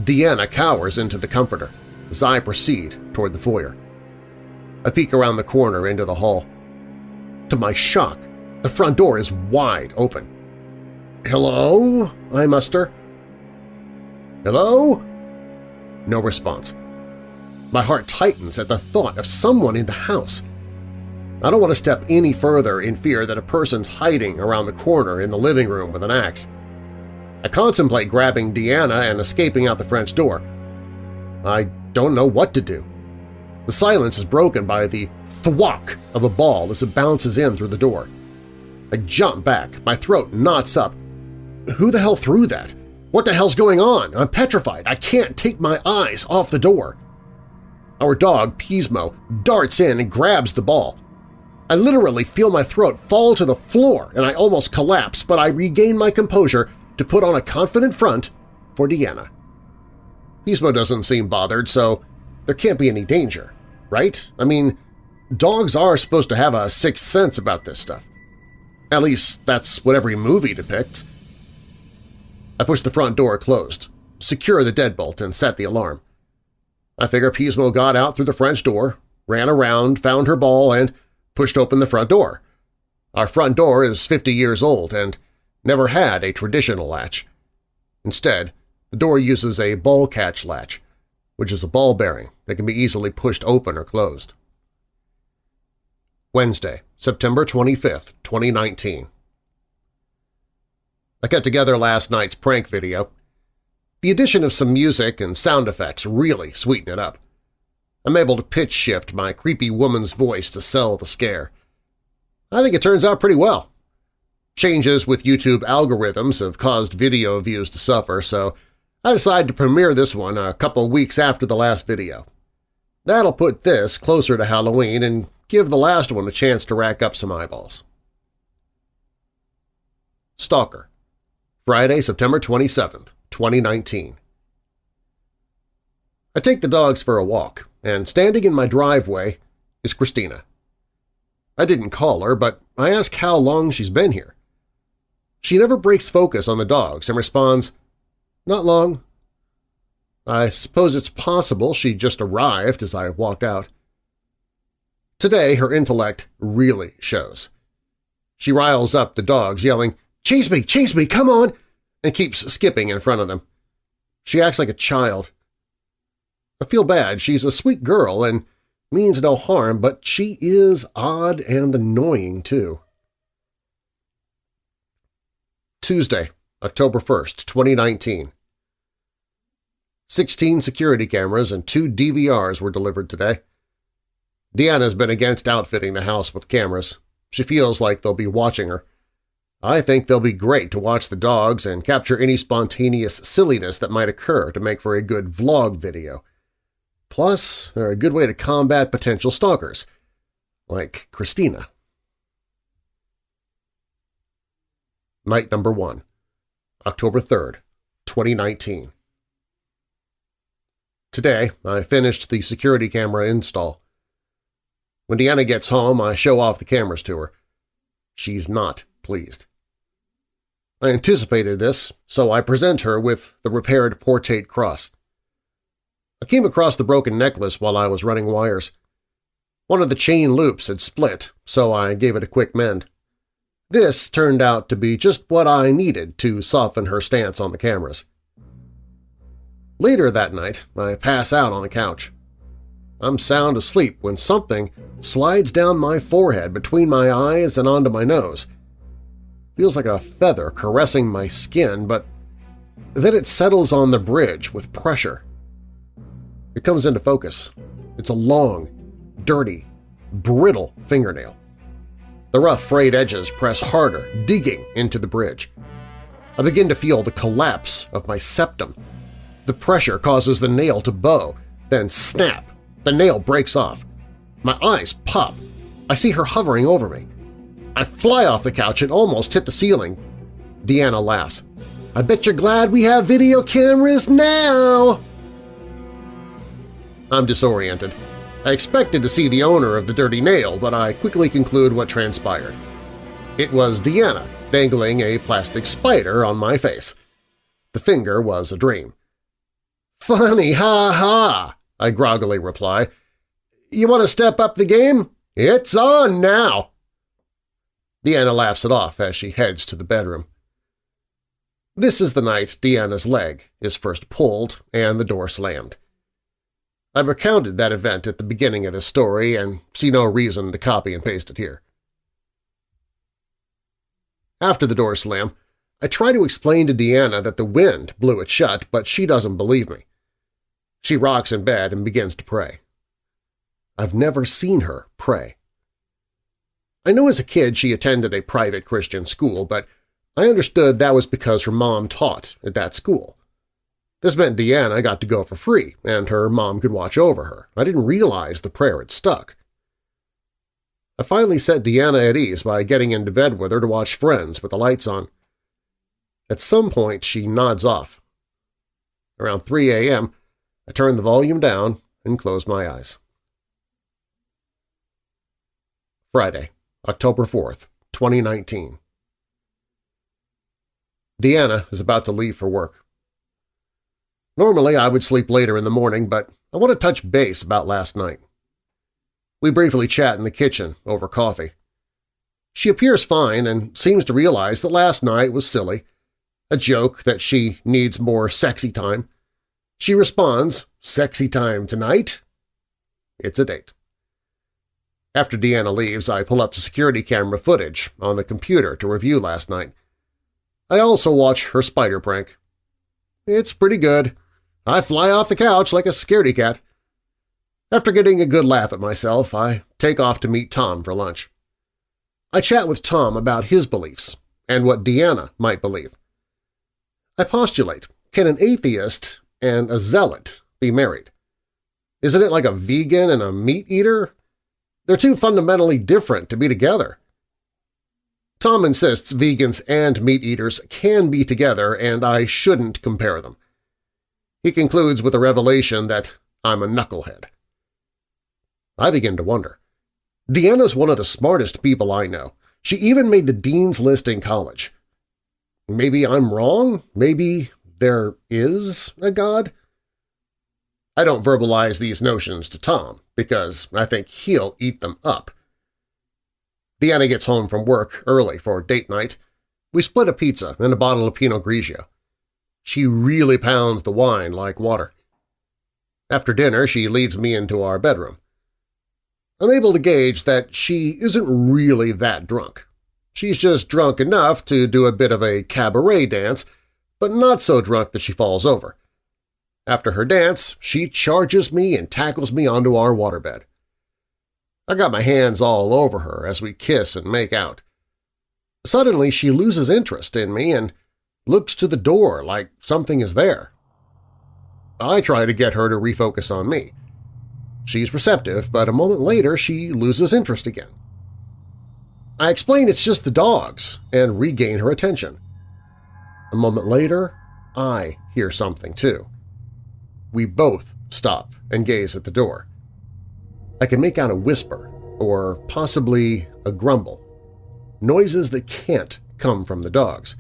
Deanna cowers into the comforter as I proceed toward the foyer. I peek around the corner into the hall. To my shock, the front door is wide open. "'Hello?' I muster. "'Hello?' No response. My heart tightens at the thought of someone in the house. I don't want to step any further in fear that a person's hiding around the corner in the living room with an axe. I contemplate grabbing Deanna and escaping out the French door. I don't know what to do. The silence is broken by the thwack of a ball as it bounces in through the door. I jump back, my throat knots up. Who the hell threw that? What the hell's going on? I'm petrified. I can't take my eyes off the door. Our dog, Pismo, darts in and grabs the ball. I literally feel my throat fall to the floor and I almost collapse, but I regain my composure to put on a confident front for Deanna. Pismo doesn't seem bothered, so there can't be any danger, right? I mean, dogs are supposed to have a sixth sense about this stuff. At least that's what every movie depicts. I pushed the front door closed, secure the deadbolt, and set the alarm. I figure Pismo got out through the French door, ran around, found her ball, and pushed open the front door. Our front door is 50 years old and never had a traditional latch. Instead, the door uses a ball catch latch, which is a ball bearing that can be easily pushed open or closed. Wednesday, September 25, 2019 I cut together last night's prank video. The addition of some music and sound effects really sweeten it up. I'm able to pitch shift my creepy woman's voice to sell the scare. I think it turns out pretty well. Changes with YouTube algorithms have caused video views to suffer, so I decided to premiere this one a couple weeks after the last video. That'll put this closer to Halloween and give the last one a chance to rack up some eyeballs. Stalker Friday, September 27, 2019 I take the dogs for a walk, and standing in my driveway is Christina. I didn't call her, but I ask how long she's been here. She never breaks focus on the dogs and responds, not long. I suppose it's possible she just arrived as I walked out. Today her intellect really shows. She riles up the dogs, yelling, Chase me! Chase me! Come on! and keeps skipping in front of them. She acts like a child. I feel bad. She's a sweet girl and means no harm, but she is odd and annoying, too. Tuesday, October 1st, 2019 Sixteen security cameras and two DVRs were delivered today. Deanna's been against outfitting the house with cameras. She feels like they'll be watching her. I think they'll be great to watch the dogs and capture any spontaneous silliness that might occur to make for a good vlog video. Plus, they're a good way to combat potential stalkers, like Christina. Night number 1, October 3rd, 2019 Today, I finished the security camera install. When Deanna gets home, I show off the cameras to her. She's not pleased. I anticipated this, so I present her with the repaired portate cross. I came across the broken necklace while I was running wires. One of the chain loops had split, so I gave it a quick mend. This turned out to be just what I needed to soften her stance on the cameras. Later that night, I pass out on the couch. I'm sound asleep when something slides down my forehead between my eyes and onto my nose. Feels like a feather caressing my skin, but then it settles on the bridge with pressure. It comes into focus. It's a long, dirty, brittle fingernail. The rough frayed edges press harder, digging into the bridge. I begin to feel the collapse of my septum the pressure causes the nail to bow, then snap. The nail breaks off. My eyes pop. I see her hovering over me. I fly off the couch and almost hit the ceiling. Deanna laughs. I bet you're glad we have video cameras now! I'm disoriented. I expected to see the owner of the dirty nail, but I quickly conclude what transpired. It was Deanna dangling a plastic spider on my face. The finger was a dream. Funny, ha-ha, I groggily reply. You want to step up the game? It's on now! Deanna laughs it off as she heads to the bedroom. This is the night Deanna's leg is first pulled and the door slammed. I've recounted that event at the beginning of the story and see no reason to copy and paste it here. After the door slam, I try to explain to Deanna that the wind blew it shut, but she doesn't believe me. She rocks in bed and begins to pray. I've never seen her pray. I know as a kid she attended a private Christian school, but I understood that was because her mom taught at that school. This meant Deanna got to go for free, and her mom could watch over her. I didn't realize the prayer had stuck. I finally set Deanna at ease by getting into bed with her to watch Friends with the lights on. At some point, she nods off. Around 3 a.m., I turn the volume down and close my eyes. Friday, October 4th, 2019 Deanna is about to leave for work. Normally I would sleep later in the morning, but I want to touch base about last night. We briefly chat in the kitchen over coffee. She appears fine and seems to realize that last night was silly, a joke that she needs more sexy time, she responds, sexy time tonight. It's a date. After Deanna leaves, I pull up the security camera footage on the computer to review last night. I also watch her spider prank. It's pretty good. I fly off the couch like a scaredy cat. After getting a good laugh at myself, I take off to meet Tom for lunch. I chat with Tom about his beliefs and what Deanna might believe. I postulate, can an atheist and a zealot be married? Isn't it like a vegan and a meat-eater? They're too fundamentally different to be together. Tom insists vegans and meat-eaters can be together and I shouldn't compare them. He concludes with a revelation that I'm a knucklehead. I begin to wonder. Deanna's one of the smartest people I know. She even made the dean's list in college. Maybe I'm wrong? Maybe there is a God? I don't verbalize these notions to Tom because I think he'll eat them up. Deanna gets home from work early for date night. We split a pizza and a bottle of Pinot Grigio. She really pounds the wine like water. After dinner, she leads me into our bedroom. I'm able to gauge that she isn't really that drunk. She's just drunk enough to do a bit of a cabaret dance, but not so drunk that she falls over. After her dance, she charges me and tackles me onto our waterbed. I got my hands all over her as we kiss and make out. Suddenly she loses interest in me and looks to the door like something is there. I try to get her to refocus on me. She's receptive, but a moment later she loses interest again. I explain it's just the dogs and regain her attention. A moment later, I hear something too. We both stop and gaze at the door. I can make out a whisper, or possibly a grumble, noises that can't come from the dogs.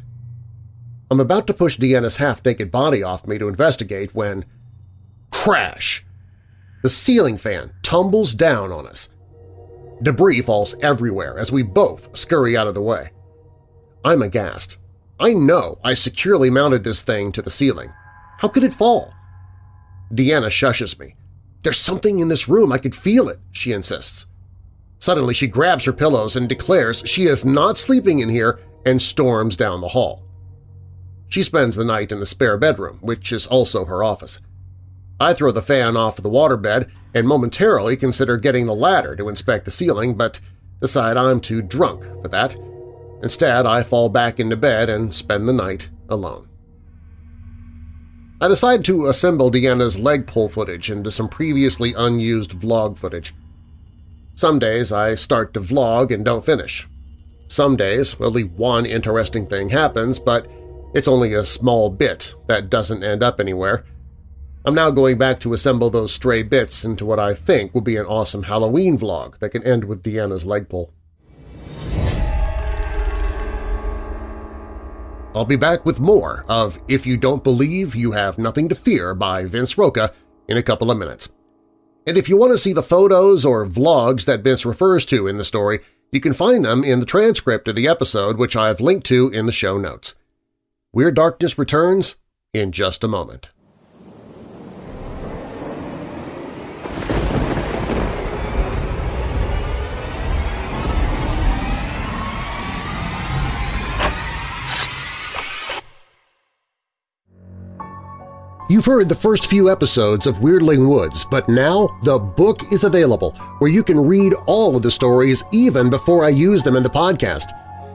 I'm about to push Deanna's half-naked body off me to investigate when… Crash! The ceiling fan tumbles down on us. Debris falls everywhere as we both scurry out of the way. I'm aghast. I know I securely mounted this thing to the ceiling. How could it fall? Deanna shushes me. There's something in this room, I could feel it, she insists. Suddenly she grabs her pillows and declares she is not sleeping in here and storms down the hall. She spends the night in the spare bedroom, which is also her office. I throw the fan off the waterbed and momentarily consider getting the ladder to inspect the ceiling, but decide I'm too drunk for that. Instead, I fall back into bed and spend the night alone. I decide to assemble Deanna's leg pull footage into some previously unused vlog footage. Some days I start to vlog and don't finish. Some days only one interesting thing happens, but it's only a small bit that doesn't end up anywhere. I'm now going back to assemble those stray bits into what I think will be an awesome Halloween vlog that can end with Deanna's leg pull. I'll be back with more of If You Don't Believe, You Have Nothing to Fear by Vince Rocca in a couple of minutes. And if you want to see the photos or vlogs that Vince refers to in the story, you can find them in the transcript of the episode which I have linked to in the show notes. Weird Darkness returns in just a moment. You've heard the first few episodes of Weirdling Woods, but now the book is available where you can read all of the stories even before I use them in the podcast.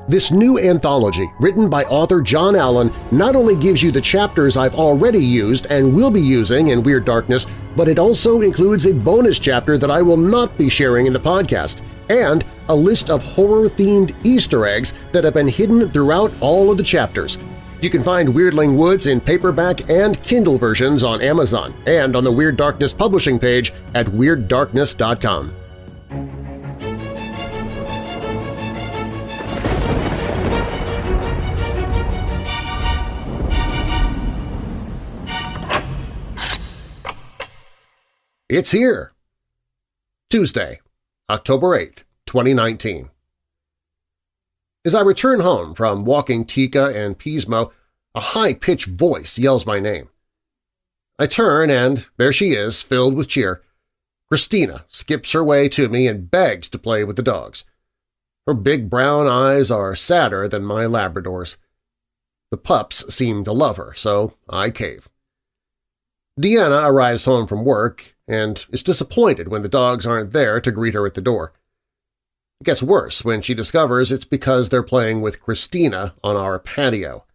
This new anthology, written by author John Allen, not only gives you the chapters I've already used and will be using in Weird Darkness, but it also includes a bonus chapter that I will not be sharing in the podcast, and a list of horror-themed Easter eggs that have been hidden throughout all of the chapters – you can find Weirdling Woods in paperback and Kindle versions on Amazon and on the Weird Darkness publishing page at WeirdDarkness.com. It's here! Tuesday, October 8, 2019. As I return home from walking Tika and Pismo, a high-pitched voice yells my name. I turn and there she is, filled with cheer. Christina skips her way to me and begs to play with the dogs. Her big brown eyes are sadder than my Labrador's. The pups seem to love her, so I cave. Deanna arrives home from work and is disappointed when the dogs aren't there to greet her at the door. It gets worse when she discovers it's because they're playing with Christina on our patio.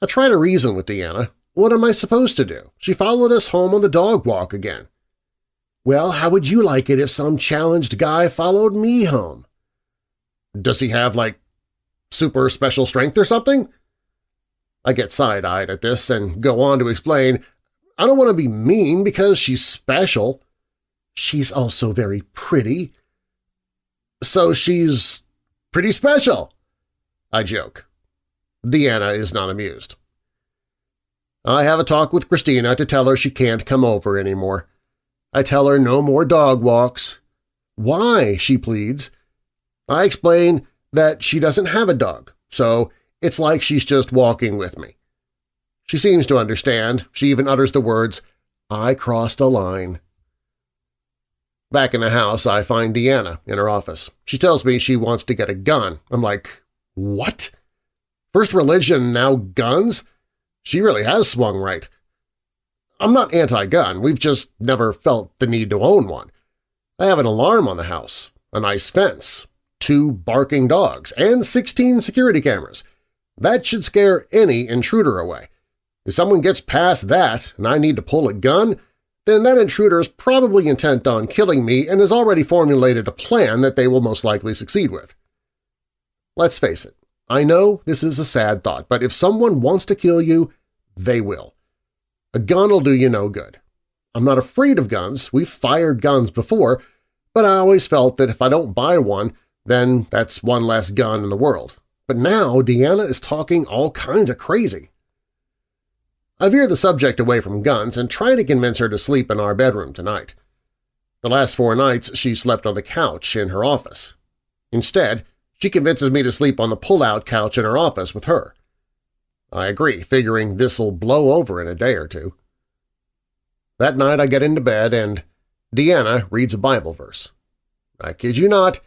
I try to reason with Deanna. What am I supposed to do? She followed us home on the dog walk again. Well, how would you like it if some challenged guy followed me home? Does he have, like, super special strength or something? I get side-eyed at this and go on to explain, I don't want to be mean because she's special. She's also very pretty. So she's pretty special, I joke. Deanna is not amused. I have a talk with Christina to tell her she can't come over anymore. I tell her no more dog walks. Why, she pleads. I explain that she doesn't have a dog, so it's like she's just walking with me. She seems to understand. She even utters the words, I crossed a line. Back in the house, I find Deanna in her office. She tells me she wants to get a gun. I'm like, what? First religion, now guns? She really has swung right. I'm not anti-gun, we've just never felt the need to own one. I have an alarm on the house, a nice fence, two barking dogs, and 16 security cameras. That should scare any intruder away. If someone gets past that and I need to pull a gun, then that intruder is probably intent on killing me and has already formulated a plan that they will most likely succeed with. Let's face it, I know this is a sad thought, but if someone wants to kill you, they will. A gun will do you no good. I'm not afraid of guns, we've fired guns before, but I always felt that if I don't buy one, then that's one less gun in the world. But now Deanna is talking all kinds of crazy. I veer the subject away from guns and try to convince her to sleep in our bedroom tonight. The last four nights she slept on the couch in her office. Instead, she convinces me to sleep on the pull-out couch in her office with her. I agree, figuring this'll blow over in a day or two. That night I get into bed and Deanna reads a Bible verse. I kid you not,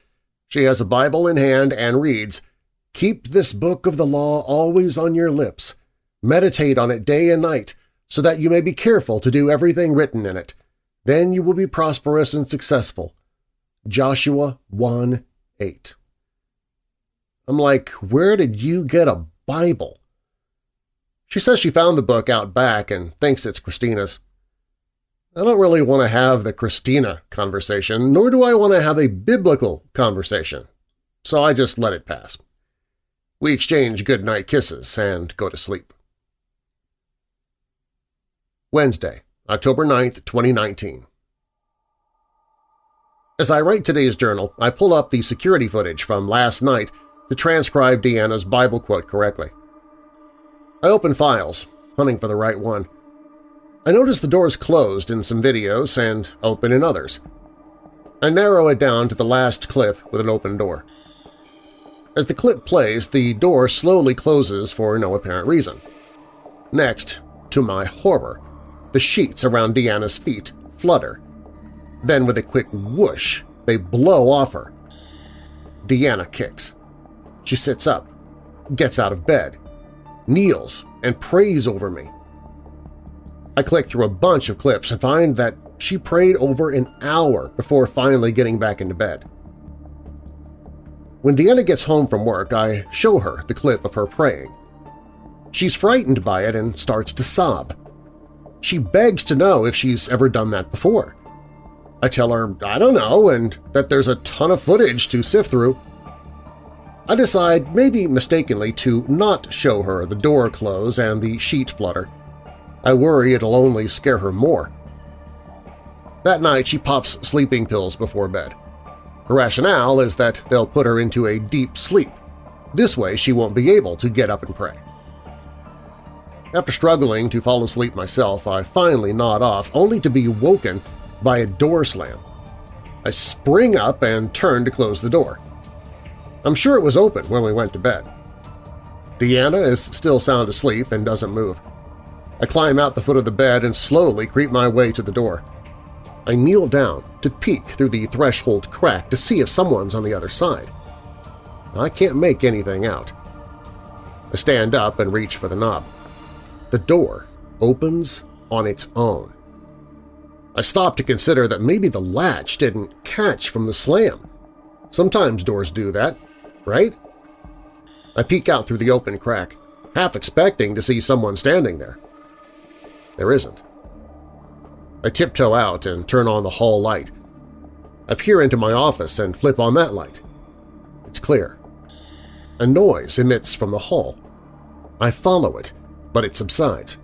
she has a Bible in hand and reads, Keep this book of the law always on your lips. Meditate on it day and night, so that you may be careful to do everything written in it. Then you will be prosperous and successful. Joshua 1, 8 I'm like, where did you get a Bible? She says she found the book out back and thinks it's Christina's. I don't really want to have the Christina conversation, nor do I want to have a biblical conversation, so I just let it pass. We exchange good-night kisses and go to sleep. Wednesday, October 9, 2019 As I write today's journal, I pull up the security footage from last night to transcribe Deanna's Bible quote correctly. I open files, hunting for the right one. I notice the doors closed in some videos and open in others. I narrow it down to the last clip with an open door. As the clip plays, the door slowly closes for no apparent reason. Next, to my horror, the sheets around Deanna's feet flutter. Then with a quick whoosh, they blow off her. Deanna kicks. She sits up, gets out of bed, kneels, and prays over me. I click through a bunch of clips and find that she prayed over an hour before finally getting back into bed. When Deanna gets home from work, I show her the clip of her praying. She's frightened by it and starts to sob. She begs to know if she's ever done that before. I tell her I don't know and that there's a ton of footage to sift through. I decide, maybe mistakenly, to not show her the door close and the sheet flutter. I worry it'll only scare her more. That night she pops sleeping pills before bed. Her rationale is that they'll put her into a deep sleep. This way she won't be able to get up and pray. After struggling to fall asleep myself, I finally nod off, only to be woken by a door slam. I spring up and turn to close the door. I'm sure it was open when we went to bed. Deanna is still sound asleep and doesn't move. I climb out the foot of the bed and slowly creep my way to the door. I kneel down to peek through the threshold crack to see if someone's on the other side. I can't make anything out. I stand up and reach for the knob. The door opens on its own. I stop to consider that maybe the latch didn't catch from the slam. Sometimes doors do that, right? I peek out through the open crack, half expecting to see someone standing there. There isn't. I tiptoe out and turn on the hall light. I peer into my office and flip on that light. It's clear. A noise emits from the hall. I follow it, but it subsides.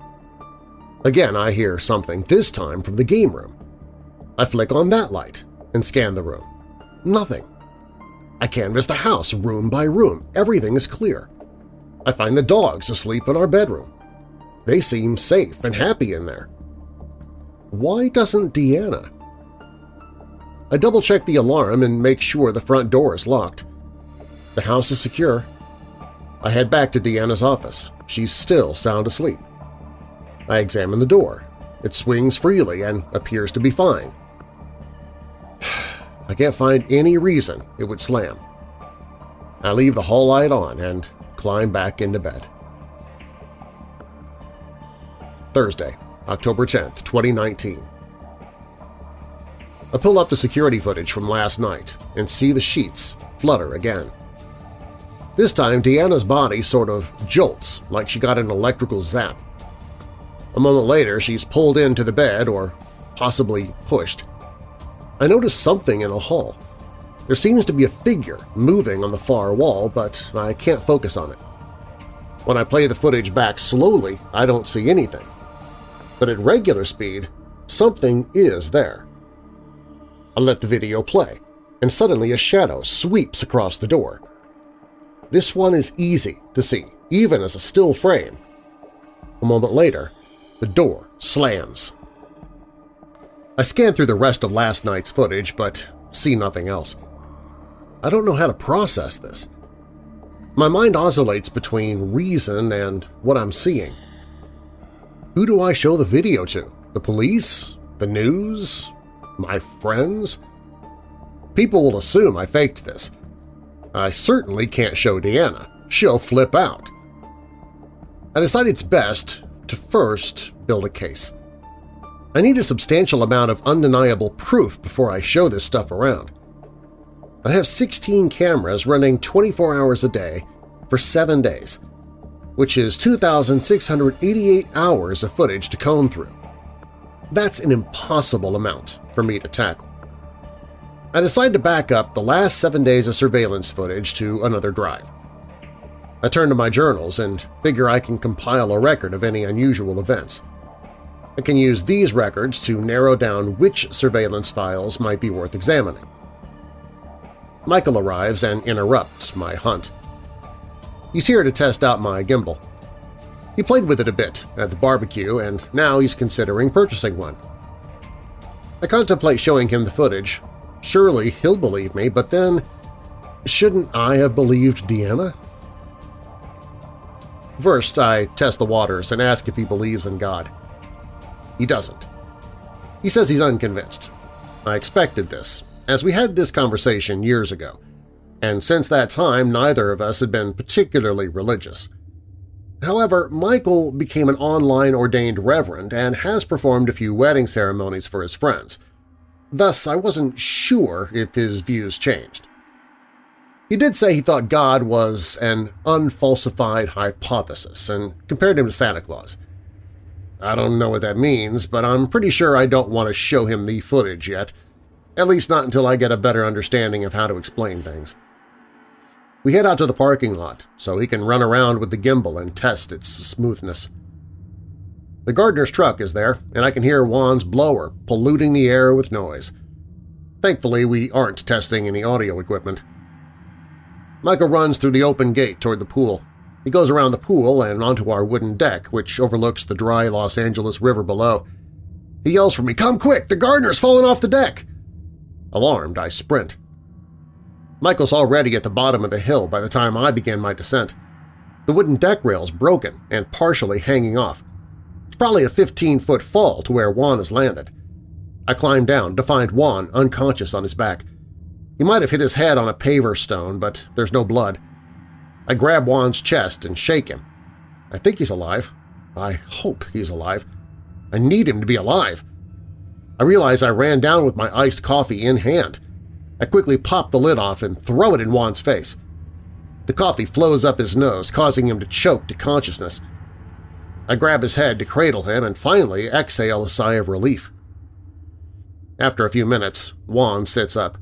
Again I hear something, this time from the game room. I flick on that light and scan the room. Nothing. I canvass the house room by room. Everything is clear. I find the dogs asleep in our bedroom. They seem safe and happy in there. Why doesn't Deanna? I double-check the alarm and make sure the front door is locked. The house is secure. I head back to Deanna's office. She's still sound asleep. I examine the door. It swings freely and appears to be fine. (sighs) I can't find any reason it would slam. I leave the hall light on and climb back into bed. Thursday, October 10, 2019. I pull up the security footage from last night and see the sheets flutter again. This time, Deanna's body sort of jolts like she got an electrical zap. A moment later, she's pulled into the bed or possibly pushed. I notice something in the hall. There seems to be a figure moving on the far wall, but I can't focus on it. When I play the footage back slowly, I don't see anything. But at regular speed, something is there. I let the video play, and suddenly a shadow sweeps across the door. This one is easy to see, even as a still frame. A moment later, the door slams. I scan through the rest of last night's footage, but see nothing else. I don't know how to process this. My mind oscillates between reason and what I'm seeing. Who do I show the video to? The police? The news? My friends? People will assume I faked this. I certainly can't show Deanna. She'll flip out. I decide it's best to first build a case. I need a substantial amount of undeniable proof before I show this stuff around. I have 16 cameras running 24 hours a day for seven days, which is 2,688 hours of footage to comb through. That's an impossible amount for me to tackle. I decide to back up the last seven days of surveillance footage to another drive. I turn to my journals and figure I can compile a record of any unusual events. I can use these records to narrow down which surveillance files might be worth examining. Michael arrives and interrupts my hunt. He's here to test out my gimbal. He played with it a bit at the barbecue, and now he's considering purchasing one. I contemplate showing him the footage. Surely he'll believe me, but then shouldn't I have believed Deanna? First, I test the waters and ask if he believes in God. He doesn't. He says he's unconvinced. I expected this, as we had this conversation years ago, and since that time neither of us had been particularly religious. However, Michael became an online ordained reverend and has performed a few wedding ceremonies for his friends. Thus, I wasn't sure if his views changed. He did say he thought God was an unfalsified hypothesis and compared him to Santa Claus. I don't know what that means, but I'm pretty sure I don't want to show him the footage yet, at least not until I get a better understanding of how to explain things. We head out to the parking lot so he can run around with the gimbal and test its smoothness. The gardener's truck is there, and I can hear Juan's blower polluting the air with noise. Thankfully, we aren't testing any audio equipment. Michael runs through the open gate toward the pool. He goes around the pool and onto our wooden deck, which overlooks the dry Los Angeles River below. He yells for me, "'Come quick! The gardener's fallen off the deck!' Alarmed, I sprint. Michael's already at the bottom of the hill by the time I begin my descent. The wooden deck rail's broken and partially hanging off. It's probably a 15-foot fall to where Juan has landed. I climb down to find Juan unconscious on his back. He might have hit his head on a paver stone, but there's no blood. I grab Juan's chest and shake him. I think he's alive. I hope he's alive. I need him to be alive. I realize I ran down with my iced coffee in hand. I quickly pop the lid off and throw it in Juan's face. The coffee flows up his nose, causing him to choke to consciousness. I grab his head to cradle him and finally exhale a sigh of relief. After a few minutes, Juan sits up.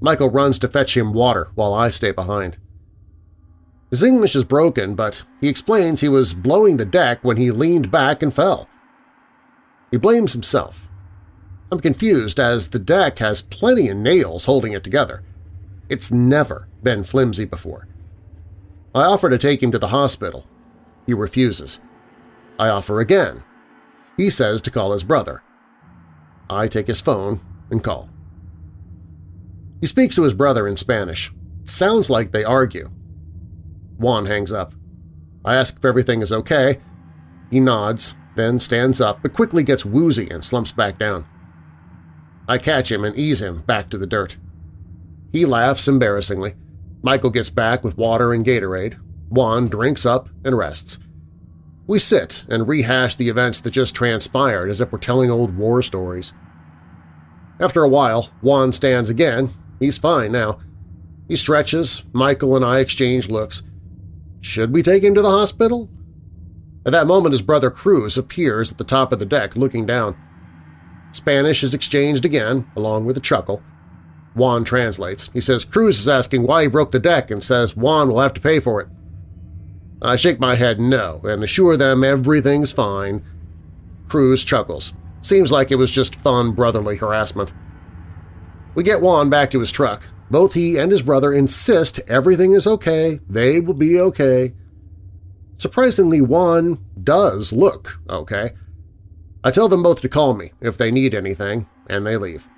Michael runs to fetch him water while I stay behind. His English is broken, but he explains he was blowing the deck when he leaned back and fell. He blames himself. I'm confused as the deck has plenty of nails holding it together. It's never been flimsy before. I offer to take him to the hospital. He refuses. I offer again. He says to call his brother. I take his phone and call. He speaks to his brother in Spanish. sounds like they argue. Juan hangs up. I ask if everything is okay. He nods, then stands up but quickly gets woozy and slumps back down. I catch him and ease him back to the dirt. He laughs embarrassingly. Michael gets back with water and Gatorade. Juan drinks up and rests. We sit and rehash the events that just transpired as if we're telling old war stories. After a while, Juan stands again. He's fine now. He stretches, Michael and I exchange looks. Should we take him to the hospital? At that moment his brother Cruz appears at the top of the deck looking down. Spanish is exchanged again, along with a chuckle. Juan translates. He says Cruz is asking why he broke the deck and says Juan will have to pay for it. I shake my head no and assure them everything's fine. Cruz chuckles. Seems like it was just fun brotherly harassment. We get Juan back to his truck. Both he and his brother insist everything is okay, they will be okay. Surprisingly, Juan does look okay. I tell them both to call me if they need anything, and they leave.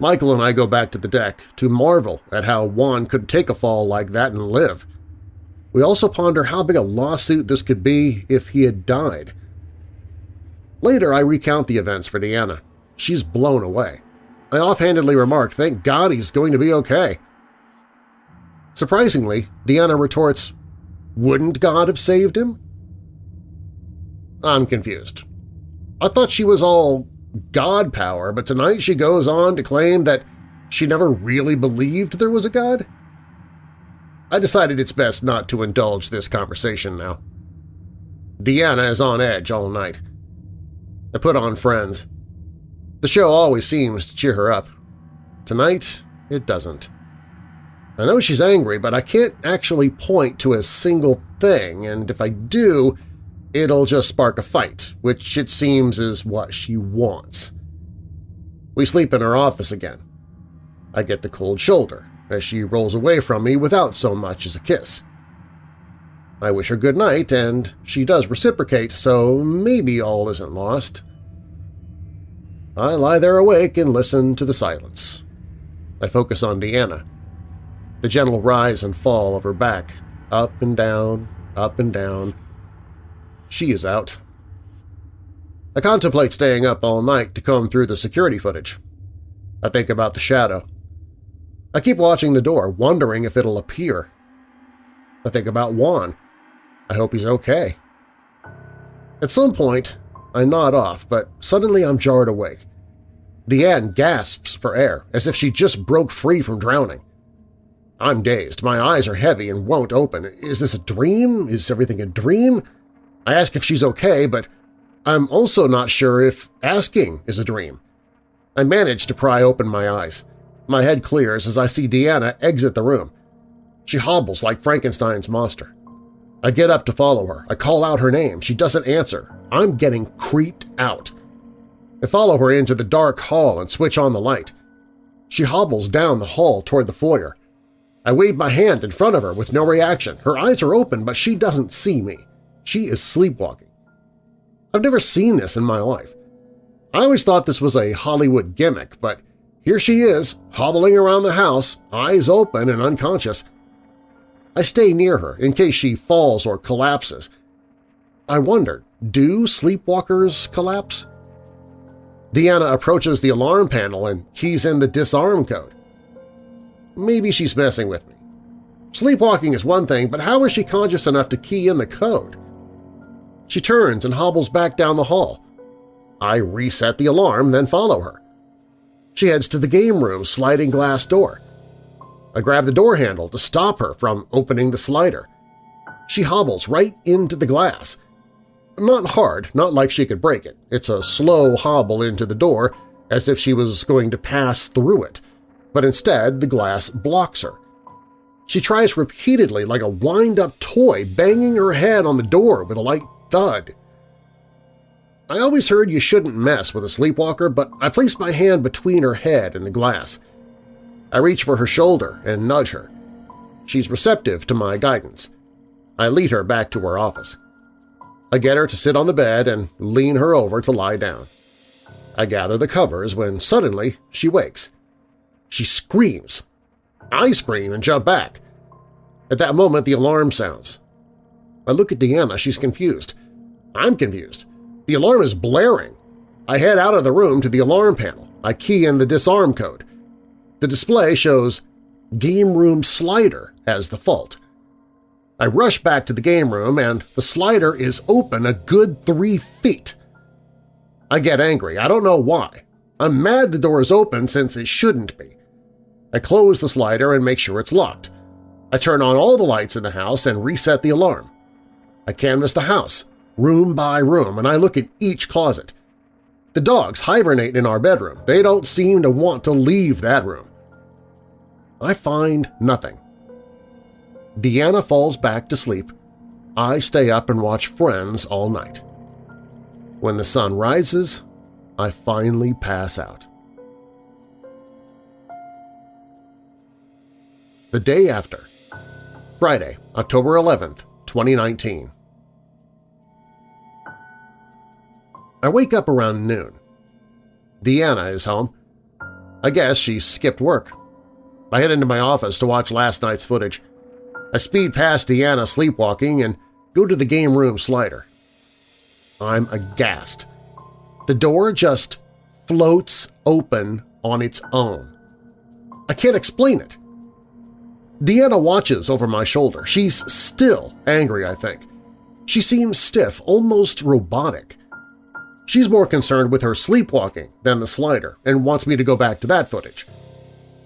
Michael and I go back to the deck to marvel at how Juan could take a fall like that and live. We also ponder how big a lawsuit this could be if he had died. Later, I recount the events for Deanna. She's blown away. I offhandedly remark, thank God he's going to be okay. Surprisingly, Deanna retorts, wouldn't God have saved him? I'm confused. I thought she was all God power, but tonight she goes on to claim that she never really believed there was a God? I decided it's best not to indulge this conversation now. Deanna is on edge all night. I put on Friends. The show always seems to cheer her up. Tonight, it doesn't. I know she's angry, but I can't actually point to a single thing, and if I do, it'll just spark a fight, which it seems is what she wants. We sleep in her office again. I get the cold shoulder, as she rolls away from me without so much as a kiss. I wish her good night, and she does reciprocate, so maybe all isn't lost. I lie there awake and listen to the silence. I focus on Deanna. The gentle rise and fall of her back, up and down, up and down. She is out. I contemplate staying up all night to comb through the security footage. I think about the shadow. I keep watching the door, wondering if it'll appear. I think about Juan. I hope he's okay. At some point, I nod off, but suddenly I'm jarred awake. Deanna gasps for air, as if she just broke free from drowning. I'm dazed. My eyes are heavy and won't open. Is this a dream? Is everything a dream? I ask if she's okay, but I'm also not sure if asking is a dream. I manage to pry open my eyes. My head clears as I see Deanna exit the room. She hobbles like Frankenstein's monster. I get up to follow her. I call out her name. She doesn't answer. I'm getting creeped out. I follow her into the dark hall and switch on the light. She hobbles down the hall toward the foyer. I wave my hand in front of her with no reaction. Her eyes are open, but she doesn't see me. She is sleepwalking. I've never seen this in my life. I always thought this was a Hollywood gimmick, but here she is, hobbling around the house, eyes open and unconscious. I stay near her in case she falls or collapses. I wonder, do sleepwalkers collapse? Deanna approaches the alarm panel and keys in the disarm code. Maybe she's messing with me. Sleepwalking is one thing, but how is she conscious enough to key in the code? She turns and hobbles back down the hall. I reset the alarm, then follow her. She heads to the game room sliding glass door. I grab the door handle to stop her from opening the slider. She hobbles right into the glass. Not hard, not like she could break it. It's a slow hobble into the door, as if she was going to pass through it, but instead the glass blocks her. She tries repeatedly like a wind-up toy, banging her head on the door with a light thud. I always heard you shouldn't mess with a sleepwalker, but I placed my hand between her head and the glass. I reach for her shoulder and nudge her. She's receptive to my guidance. I lead her back to her office. I get her to sit on the bed and lean her over to lie down. I gather the covers when suddenly she wakes. She screams. I scream and jump back. At that moment, the alarm sounds. I look at Deanna. She's confused. I'm confused. The alarm is blaring. I head out of the room to the alarm panel. I key in the disarm code. The display shows Game Room Slider as the fault. I rush back to the game room and the slider is open a good three feet. I get angry. I don't know why. I'm mad the door is open since it shouldn't be. I close the slider and make sure it's locked. I turn on all the lights in the house and reset the alarm. I canvass the house, room by room, and I look at each closet. The dogs hibernate in our bedroom. They don't seem to want to leave that room. I find nothing. Deanna falls back to sleep. I stay up and watch Friends all night. When the sun rises, I finally pass out. The day after, Friday, October 11th, 2019. I wake up around noon. Deanna is home. I guess she skipped work. I head into my office to watch last night's footage. I speed past Deanna sleepwalking and go to the game room slider. I'm aghast. The door just floats open on its own. I can't explain it. Deanna watches over my shoulder. She's still angry, I think. She seems stiff, almost robotic. She's more concerned with her sleepwalking than the slider and wants me to go back to that footage.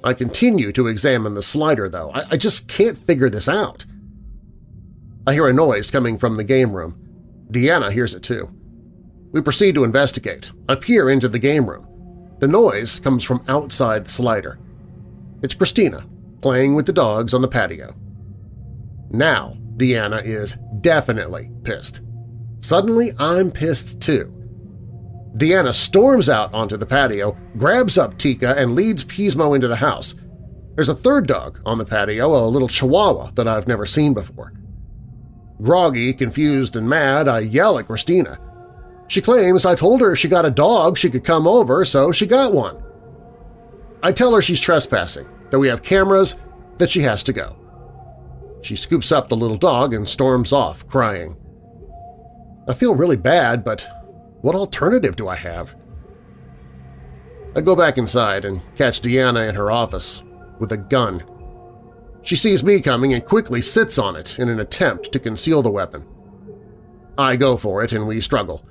I continue to examine the slider, though. I, I just can't figure this out. I hear a noise coming from the game room. Deanna hears it too. We proceed to investigate. I peer into the game room. The noise comes from outside the slider. It's Christina, playing with the dogs on the patio. Now Deanna is definitely pissed. Suddenly, I'm pissed too. Deanna storms out onto the patio, grabs up Tika, and leads Pismo into the house. There's a third dog on the patio, a little chihuahua that I've never seen before. Groggy, confused, and mad, I yell at Christina. She claims I told her if she got a dog she could come over, so she got one. I tell her she's trespassing, that we have cameras, that she has to go. She scoops up the little dog and storms off, crying. I feel really bad, but what alternative do I have? I go back inside and catch Deanna in her office with a gun. She sees me coming and quickly sits on it in an attempt to conceal the weapon. I go for it and we struggle.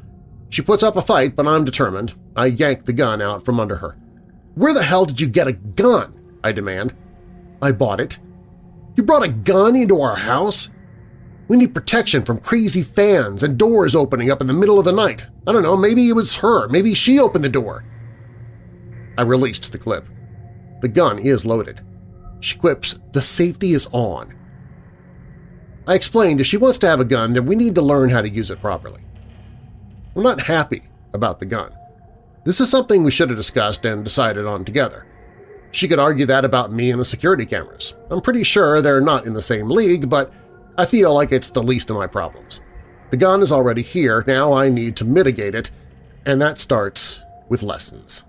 She puts up a fight, but I'm determined. I yank the gun out from under her. Where the hell did you get a gun? I demand. I bought it. You brought a gun into our house? We need protection from crazy fans and doors opening up in the middle of the night. I don't know, maybe it was her, maybe she opened the door. I released the clip. The gun is loaded. She quips, the safety is on. I explained if she wants to have a gun, then we need to learn how to use it properly. I'm not happy about the gun. This is something we should have discussed and decided on together. She could argue that about me and the security cameras. I'm pretty sure they're not in the same league, but I feel like it's the least of my problems. The gun is already here, now I need to mitigate it, and that starts with lessons.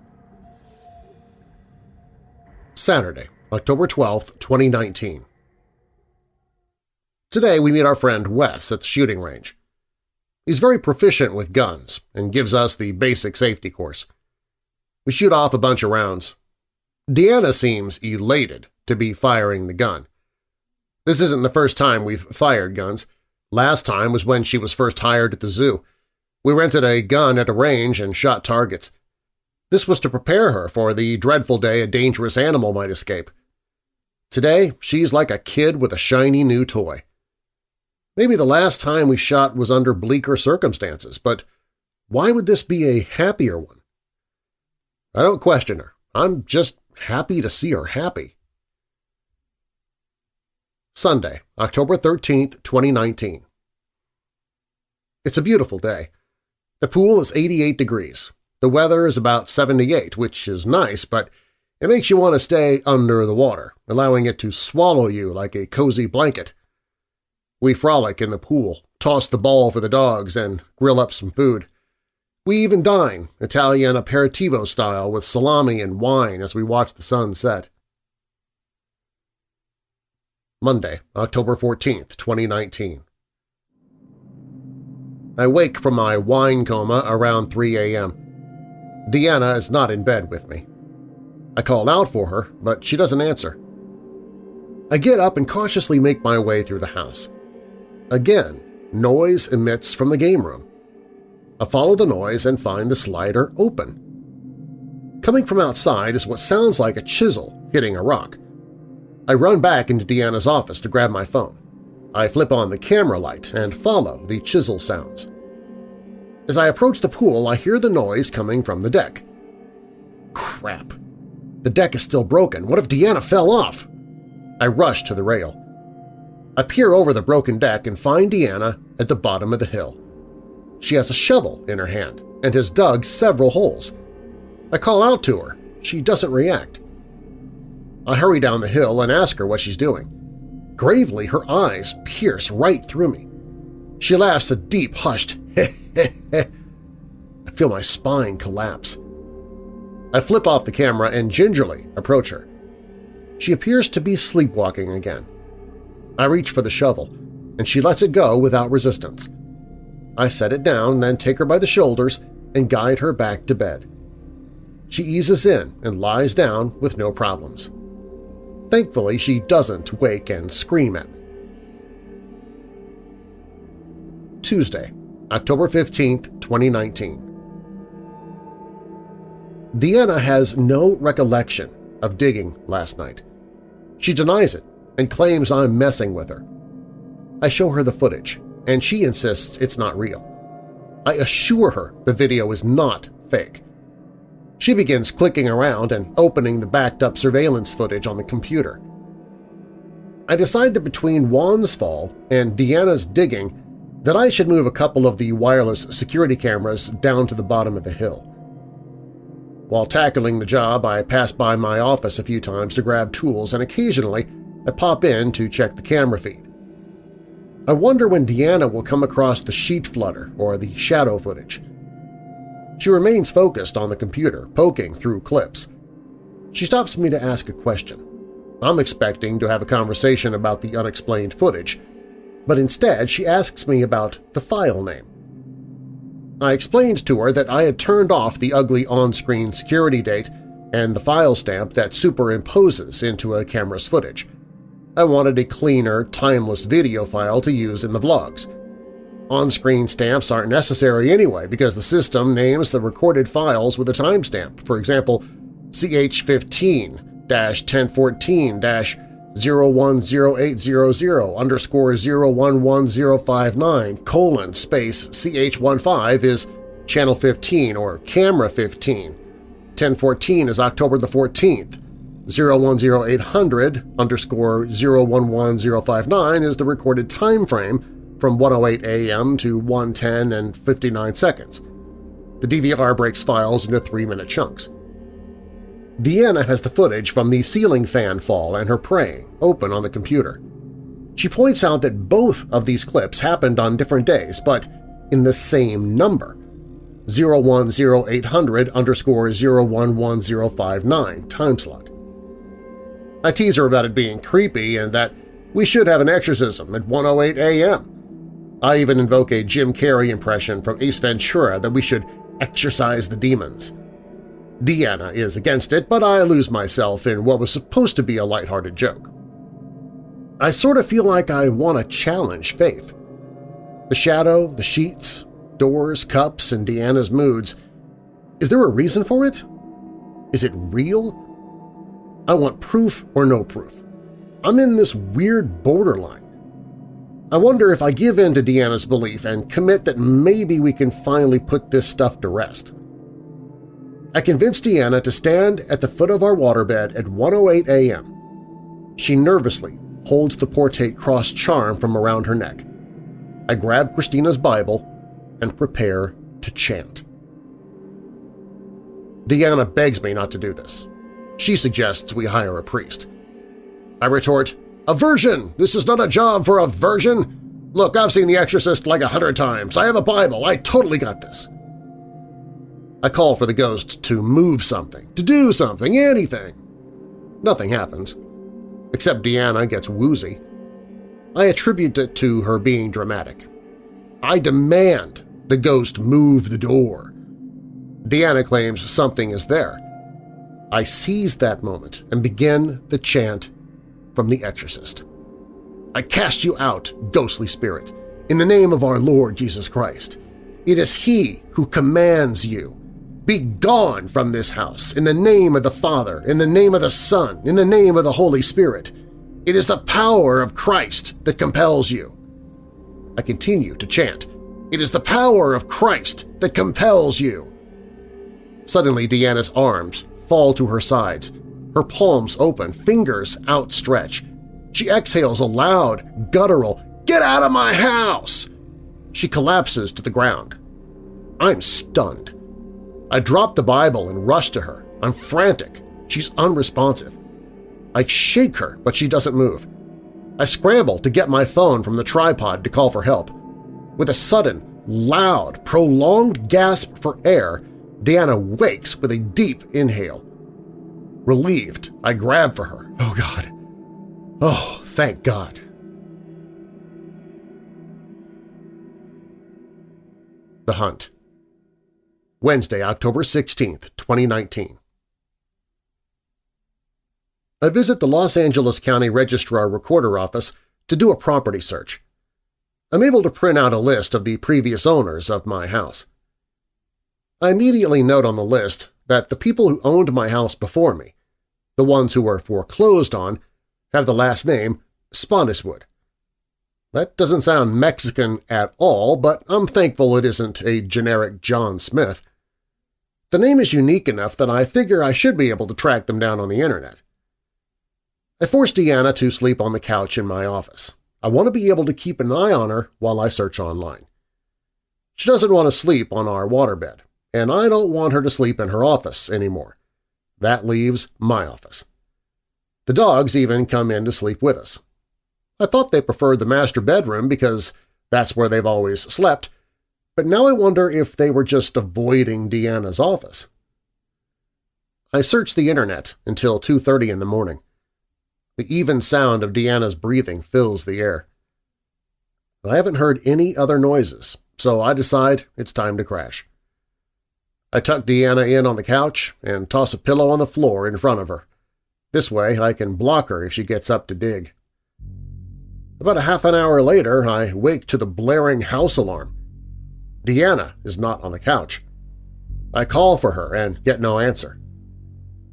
Saturday, October 12, 2019 Today we meet our friend Wes at the shooting range. He's very proficient with guns and gives us the basic safety course. We shoot off a bunch of rounds. Deanna seems elated to be firing the gun. This isn't the first time we've fired guns. Last time was when she was first hired at the zoo. We rented a gun at a range and shot targets. This was to prepare her for the dreadful day a dangerous animal might escape. Today, she's like a kid with a shiny new toy. Maybe the last time we shot was under bleaker circumstances, but why would this be a happier one? I don't question her. I'm just happy to see her happy. Sunday, October 13, 2019 It's a beautiful day. The pool is 88 degrees. The weather is about 78, which is nice, but it makes you want to stay under the water, allowing it to swallow you like a cozy blanket. We frolic in the pool, toss the ball for the dogs, and grill up some food. We even dine, Italian aperitivo style, with salami and wine as we watch the sun set. Monday, October 14, 2019 I wake from my wine coma around 3 a.m. Deanna is not in bed with me. I call out for her, but she doesn't answer. I get up and cautiously make my way through the house. Again, noise emits from the game room. I follow the noise and find the slider open. Coming from outside is what sounds like a chisel hitting a rock. I run back into Deanna's office to grab my phone. I flip on the camera light and follow the chisel sounds. As I approach the pool, I hear the noise coming from the deck. Crap! The deck is still broken. What if Deanna fell off? I rush to the rail. I peer over the broken deck and find Deanna at the bottom of the hill. She has a shovel in her hand and has dug several holes. I call out to her. She doesn't react. I hurry down the hill and ask her what she's doing. Gravely, her eyes pierce right through me. She laughs a deep, hushed heh heh heh. I feel my spine collapse. I flip off the camera and gingerly approach her. She appears to be sleepwalking again. I reach for the shovel, and she lets it go without resistance. I set it down, then take her by the shoulders and guide her back to bed. She eases in and lies down with no problems. Thankfully, she doesn't wake and scream at me. Tuesday, October 15, 2019 Deanna has no recollection of digging last night. She denies it and claims I'm messing with her. I show her the footage, and she insists it's not real. I assure her the video is not fake. She begins clicking around and opening the backed-up surveillance footage on the computer. I decide that between Juan's fall and Deanna's digging that I should move a couple of the wireless security cameras down to the bottom of the hill. While tackling the job, I pass by my office a few times to grab tools and occasionally I pop in to check the camera feed. I wonder when Deanna will come across the sheet flutter or the shadow footage. She remains focused on the computer, poking through clips. She stops me to ask a question. I'm expecting to have a conversation about the unexplained footage, but instead she asks me about the file name. I explained to her that I had turned off the ugly on-screen security date and the file stamp that superimposes into a camera's footage. I wanted a cleaner, timeless video file to use in the vlogs. On-screen stamps aren't necessary anyway because the system names the recorded files with a timestamp, for example, CH15-1014-010800 underscore 011059 colon space CH15 is channel 15 or camera 15. 1014 is October the 14th. 010800 underscore 011059 is the recorded time frame from 108 a.m. to 110 and 59 seconds. The DVR breaks files into three-minute chunks. Deanna has the footage from the ceiling fan fall and her praying open on the computer. She points out that both of these clips happened on different days, but in the same number, 010800 underscore 011059 time slot. I tease her about it being creepy and that we should have an exorcism at 108 a.m. I even invoke a Jim Carrey impression from Ace Ventura that we should exorcise the demons. Deanna is against it, but I lose myself in what was supposed to be a lighthearted joke. I sort of feel like I want to challenge Faith. The shadow, the sheets, doors, cups, and Deanna's moods – is there a reason for it, Is it real? I want proof or no proof. I'm in this weird borderline. I wonder if I give in to Deanna's belief and commit that maybe we can finally put this stuff to rest. I convinced Deanna to stand at the foot of our waterbed at 1.08 a.m. She nervously holds the portate cross charm from around her neck. I grab Christina's Bible and prepare to chant. Deanna begs me not to do this. She suggests we hire a priest. I retort, a virgin! This is not a job for a virgin! Look, I've seen The Exorcist like a hundred times. I have a Bible. I totally got this. I call for the ghost to move something, to do something, anything. Nothing happens, except Deanna gets woozy. I attribute it to her being dramatic. I demand the ghost move the door. Deanna claims something is there. I seize that moment and begin the chant from The Exorcist. I cast you out, ghostly spirit, in the name of our Lord Jesus Christ. It is He who commands you. Be gone from this house, in the name of the Father, in the name of the Son, in the name of the Holy Spirit. It is the power of Christ that compels you. I continue to chant, It is the power of Christ that compels you. Suddenly Deanna's arms fall to her sides, her palms open, fingers outstretched. She exhales a loud, guttural, Get out of my house! She collapses to the ground. I'm stunned. I drop the Bible and rush to her. I'm frantic. She's unresponsive. I shake her, but she doesn't move. I scramble to get my phone from the tripod to call for help. With a sudden, loud, prolonged gasp for air, Deanna wakes with a deep inhale. Relieved, I grab for her. Oh, God. Oh, thank God. The Hunt Wednesday, October 16, 2019 I visit the Los Angeles County Registrar Recorder Office to do a property search. I'm able to print out a list of the previous owners of my house. I immediately note on the list that the people who owned my house before me the ones who were foreclosed on, have the last name Spottiswoode. That doesn't sound Mexican at all, but I'm thankful it isn't a generic John Smith. The name is unique enough that I figure I should be able to track them down on the internet. I forced Deanna to sleep on the couch in my office. I want to be able to keep an eye on her while I search online. She doesn't want to sleep on our waterbed, and I don't want her to sleep in her office anymore. That leaves my office. The dogs even come in to sleep with us. I thought they preferred the master bedroom because that's where they've always slept, but now I wonder if they were just avoiding Deanna's office. I searched the internet until 2.30 in the morning. The even sound of Deanna's breathing fills the air. I haven't heard any other noises, so I decide it's time to crash. I tuck Deanna in on the couch and toss a pillow on the floor in front of her. This way I can block her if she gets up to dig. About a half an hour later, I wake to the blaring house alarm. Deanna is not on the couch. I call for her and get no answer.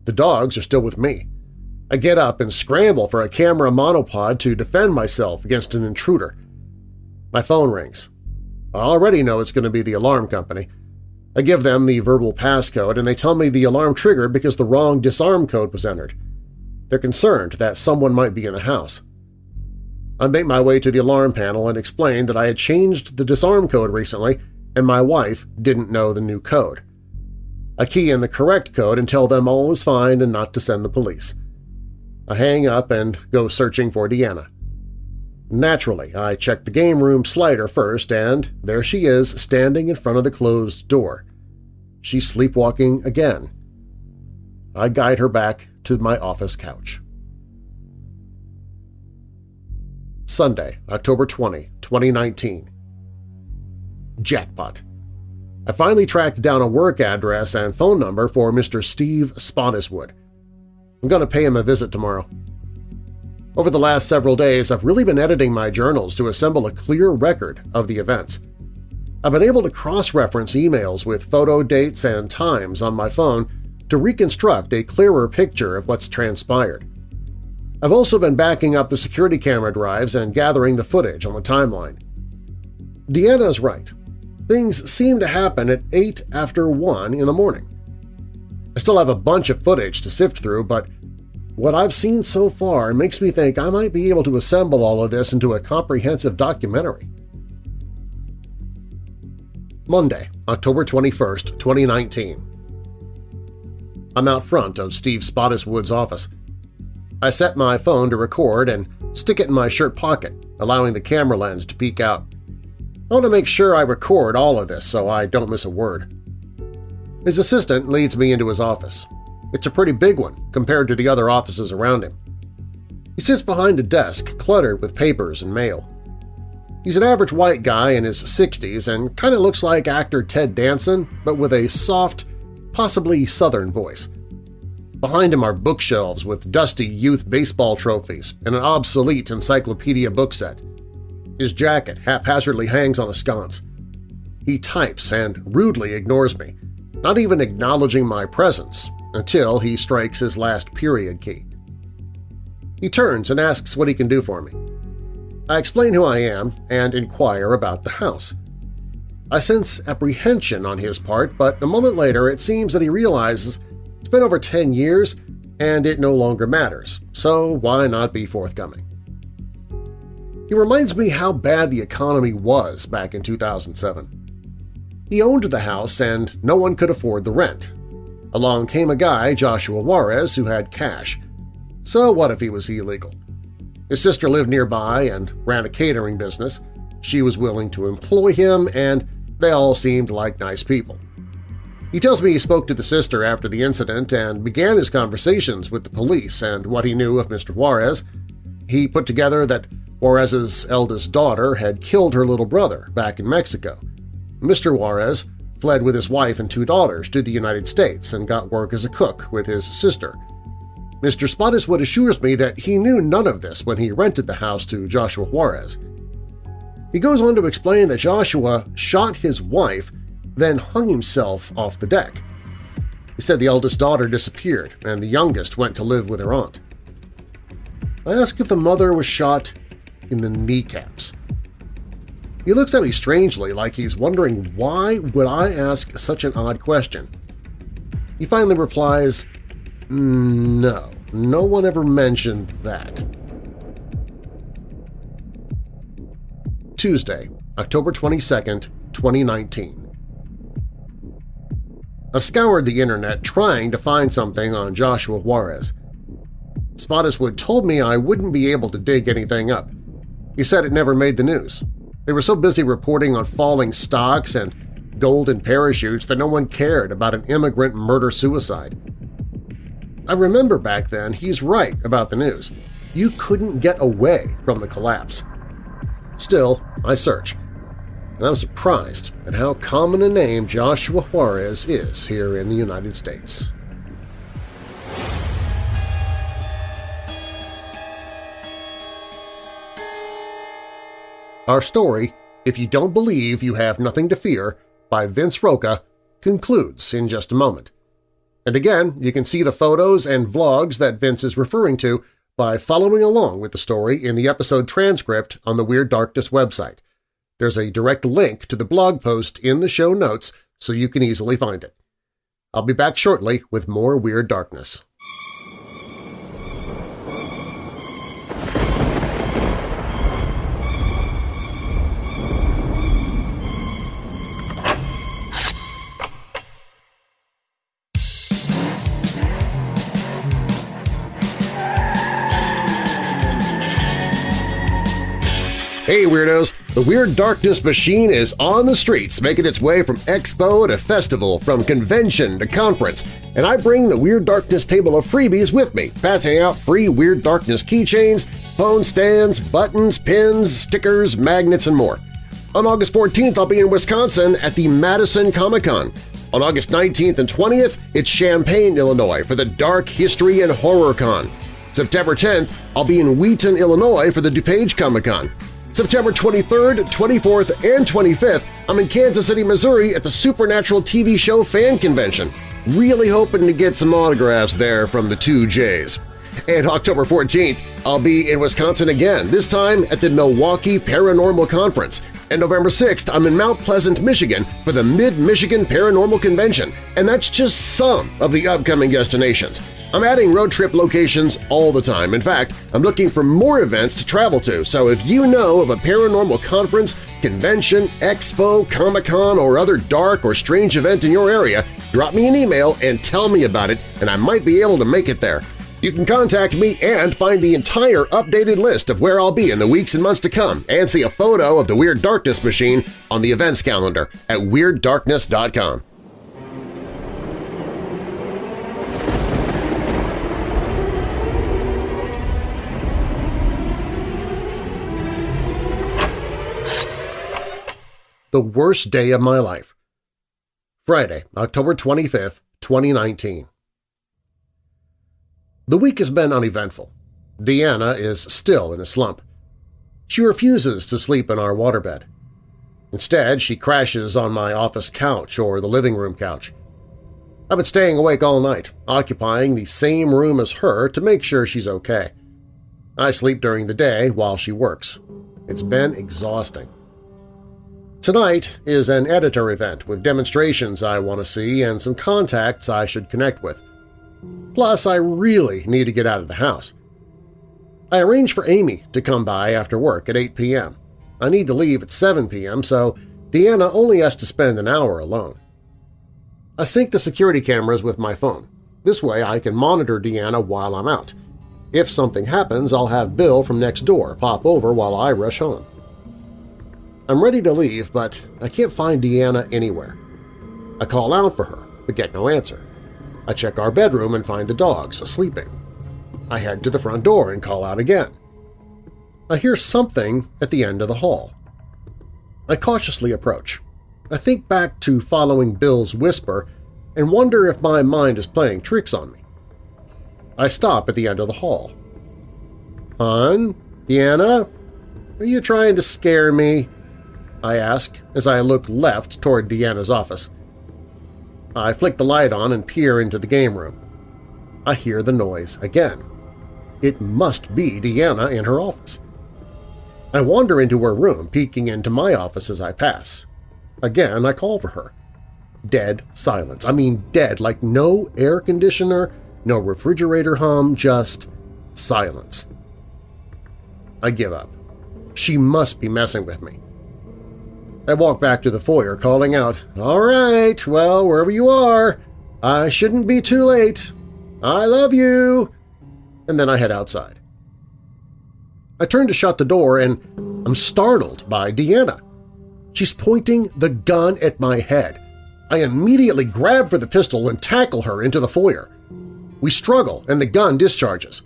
The dogs are still with me. I get up and scramble for a camera monopod to defend myself against an intruder. My phone rings. I already know it's going to be the alarm company, I give them the verbal passcode and they tell me the alarm triggered because the wrong disarm code was entered. They're concerned that someone might be in the house. I make my way to the alarm panel and explain that I had changed the disarm code recently and my wife didn't know the new code. I key in the correct code and tell them all is fine and not to send the police. I hang up and go searching for Deanna. Naturally, I check the game room slider first, and there she is standing in front of the closed door. She's sleepwalking again. I guide her back to my office couch. Sunday, October 20, 2019 Jackpot! I finally tracked down a work address and phone number for Mr. Steve Spottiswood. I'm going to pay him a visit tomorrow. Over the last several days, I've really been editing my journals to assemble a clear record of the events. I've been able to cross-reference emails with photo dates and times on my phone to reconstruct a clearer picture of what's transpired. I've also been backing up the security camera drives and gathering the footage on the timeline. Deanna's right. Things seem to happen at 8 after 1 in the morning. I still have a bunch of footage to sift through, but what I've seen so far makes me think I might be able to assemble all of this into a comprehensive documentary. Monday, October 21, 2019 I'm out front of Steve Spottiswood's office. I set my phone to record and stick it in my shirt pocket, allowing the camera lens to peek out. I want to make sure I record all of this so I don't miss a word. His assistant leads me into his office. It's a pretty big one compared to the other offices around him. He sits behind a desk cluttered with papers and mail. He's an average white guy in his 60s and kind of looks like actor Ted Danson, but with a soft, possibly southern voice. Behind him are bookshelves with dusty youth baseball trophies and an obsolete encyclopedia book set. His jacket haphazardly hangs on a sconce. He types and rudely ignores me, not even acknowledging my presence until he strikes his last period key. He turns and asks what he can do for me. I explain who I am and inquire about the house. I sense apprehension on his part, but a moment later it seems that he realizes it's been over 10 years and it no longer matters, so why not be forthcoming? He reminds me how bad the economy was back in 2007. He owned the house and no one could afford the rent. Along came a guy, Joshua Juarez, who had cash. So what if he was illegal? His sister lived nearby and ran a catering business. She was willing to employ him, and they all seemed like nice people. He tells me he spoke to the sister after the incident and began his conversations with the police and what he knew of Mr. Juarez. He put together that Juarez's eldest daughter had killed her little brother back in Mexico. Mr. Juarez fled with his wife and two daughters to the United States and got work as a cook with his sister. Mr. Spottiswood assures me that he knew none of this when he rented the house to Joshua Juarez. He goes on to explain that Joshua shot his wife then hung himself off the deck. He said the eldest daughter disappeared and the youngest went to live with her aunt. I ask if the mother was shot in the kneecaps. He looks at me strangely like he's wondering why would I ask such an odd question. He finally replies, mm, no, no one ever mentioned that. Tuesday, October 22nd, 2019. I've scoured the internet trying to find something on Joshua Juarez. Spottiswood told me I wouldn't be able to dig anything up. He said it never made the news. They were so busy reporting on falling stocks and golden parachutes that no one cared about an immigrant murder-suicide. I remember back then he's right about the news. You couldn't get away from the collapse. Still, I search and I'm surprised at how common a name Joshua Juarez is here in the United States. Our story, If You Don't Believe You Have Nothing to Fear, by Vince Rocca, concludes in just a moment. And again, you can see the photos and vlogs that Vince is referring to by following along with the story in the episode transcript on the Weird Darkness website. There's a direct link to the blog post in the show notes so you can easily find it. I'll be back shortly with more Weird Darkness. Weirdos! The Weird Darkness machine is on the streets, making its way from expo to festival, from convention to conference, and I bring the Weird Darkness table of freebies with me, passing out free Weird Darkness keychains, phone stands, buttons, pins, stickers, magnets, and more. On August 14th, I'll be in Wisconsin at the Madison Comic-Con. On August 19th and 20th, it's Champaign, Illinois for the Dark History and Horror Con. September 10th, I'll be in Wheaton, Illinois for the DuPage Comic-Con. September 23rd, 24th, and 25th, I'm in Kansas City, Missouri at the Supernatural TV show fan convention. Really hoping to get some autographs there from the two J's. And October 14th, I'll be in Wisconsin again, this time at the Milwaukee Paranormal Conference. And November 6th, I'm in Mount Pleasant, Michigan for the Mid-Michigan Paranormal Convention, and that's just some of the upcoming destinations. I'm adding road trip locations all the time. In fact, I'm looking for more events to travel to, so if you know of a paranormal conference, convention, expo, Comic-Con, or other dark or strange event in your area, drop me an email and tell me about it, and I might be able to make it there. You can contact me and find the entire updated list of where I'll be in the weeks and months to come and see a photo of the Weird Darkness machine on the events calendar at WeirdDarkness.com. The worst day of my life. Friday, October 25th, 2019. The week has been uneventful. Deanna is still in a slump. She refuses to sleep in our waterbed. Instead, she crashes on my office couch or the living room couch. I've been staying awake all night, occupying the same room as her to make sure she's okay. I sleep during the day while she works. It's been exhausting. Tonight is an editor event with demonstrations I want to see and some contacts I should connect with. Plus, I really need to get out of the house. I arranged for Amy to come by after work at 8 p.m. I need to leave at 7 p.m., so Deanna only has to spend an hour alone. I sync the security cameras with my phone. This way I can monitor Deanna while I'm out. If something happens, I'll have Bill from next door pop over while I rush home. I'm ready to leave, but I can't find Deanna anywhere. I call out for her, but get no answer. I check our bedroom and find the dogs sleeping. I head to the front door and call out again. I hear something at the end of the hall. I cautiously approach. I think back to following Bill's whisper and wonder if my mind is playing tricks on me. I stop at the end of the hall. Hon? Deanna? Are you trying to scare me? I ask as I look left toward Deanna's office. I flick the light on and peer into the game room. I hear the noise again. It must be Deanna in her office. I wander into her room, peeking into my office as I pass. Again, I call for her. Dead silence. I mean dead, like no air conditioner, no refrigerator hum, just silence. I give up. She must be messing with me. I walk back to the foyer, calling out, All right, well, wherever you are, I shouldn't be too late. I love you! And then I head outside. I turn to shut the door and I'm startled by Deanna. She's pointing the gun at my head. I immediately grab for the pistol and tackle her into the foyer. We struggle and the gun discharges.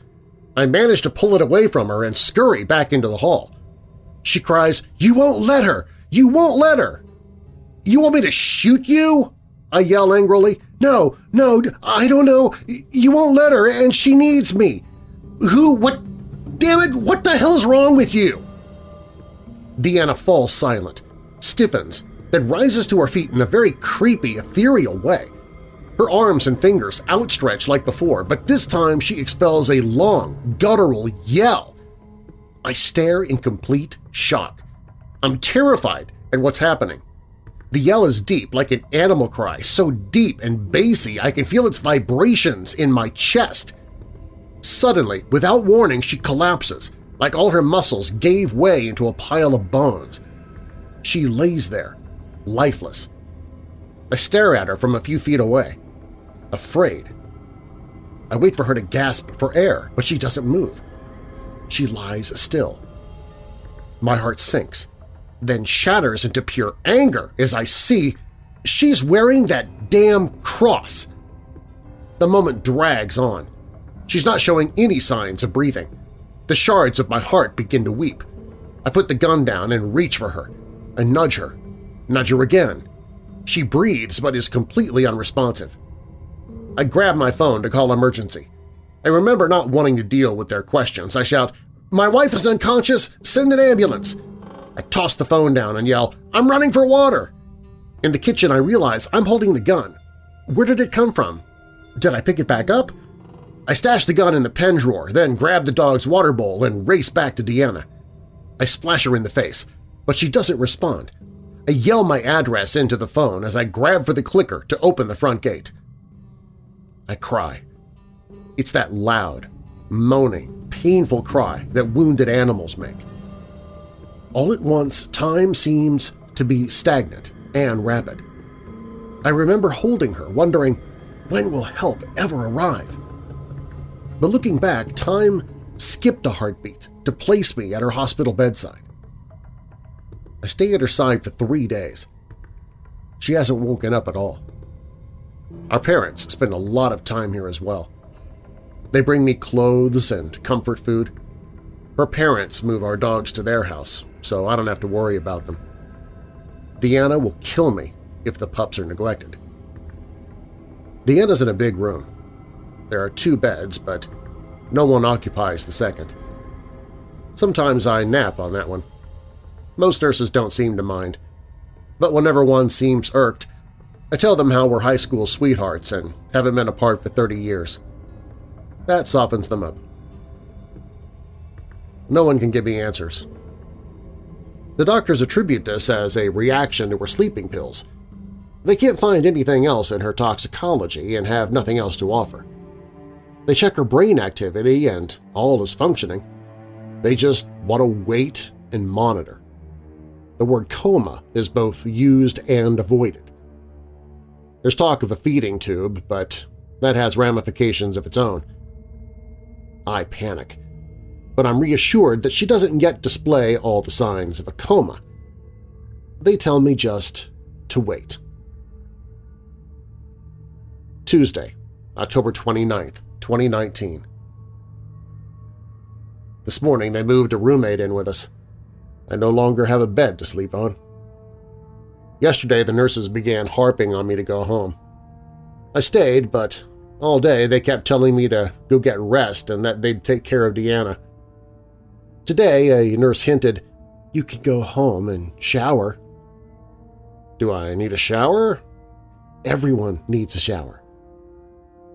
I manage to pull it away from her and scurry back into the hall. She cries, You won't let her! You won't let her! You want me to shoot you? I yell angrily. No, no, I don't know. You won't let her, and she needs me. Who? What? Damn it, what the hell is wrong with you? Deanna falls silent, stiffens, then rises to her feet in a very creepy, ethereal way. Her arms and fingers outstretched like before, but this time she expels a long, guttural yell. I stare in complete shock. I'm terrified at what's happening. The yell is deep, like an animal cry, so deep and bassy I can feel its vibrations in my chest. Suddenly, without warning, she collapses, like all her muscles gave way into a pile of bones. She lays there, lifeless. I stare at her from a few feet away, afraid. I wait for her to gasp for air, but she doesn't move. She lies still. My heart sinks then shatters into pure anger as I see she's wearing that damn cross. The moment drags on. She's not showing any signs of breathing. The shards of my heart begin to weep. I put the gun down and reach for her. I nudge her. Nudge her again. She breathes but is completely unresponsive. I grab my phone to call emergency. I remember not wanting to deal with their questions. I shout, My wife is unconscious! Send an ambulance! I toss the phone down and yell, I'm running for water! In the kitchen I realize I'm holding the gun. Where did it come from? Did I pick it back up? I stashed the gun in the pen drawer, then grabbed the dog's water bowl and race back to Deanna. I splash her in the face, but she doesn't respond. I yell my address into the phone as I grab for the clicker to open the front gate. I cry. It's that loud, moaning, painful cry that wounded animals make. All at once, time seems to be stagnant and rapid. I remember holding her, wondering, when will help ever arrive? But looking back, time skipped a heartbeat to place me at her hospital bedside. I stay at her side for three days. She hasn't woken up at all. Our parents spend a lot of time here as well. They bring me clothes and comfort food. Her parents move our dogs to their house, so I don't have to worry about them. Deanna will kill me if the pups are neglected. Deanna's in a big room. There are two beds, but no one occupies the second. Sometimes I nap on that one. Most nurses don't seem to mind, but whenever one seems irked, I tell them how we're high school sweethearts and haven't been apart for 30 years. That softens them up. No one can give me answers. The doctors attribute this as a reaction to her sleeping pills. They can't find anything else in her toxicology and have nothing else to offer. They check her brain activity and all is functioning. They just want to wait and monitor. The word coma is both used and avoided. There's talk of a feeding tube, but that has ramifications of its own. I panic, but I'm reassured that she doesn't yet display all the signs of a coma. They tell me just to wait. Tuesday, October 29th, 2019. This morning they moved a roommate in with us. I no longer have a bed to sleep on. Yesterday the nurses began harping on me to go home. I stayed, but all day they kept telling me to go get rest and that they'd take care of Deanna. Today a nurse hinted, you can go home and shower. Do I need a shower? Everyone needs a shower.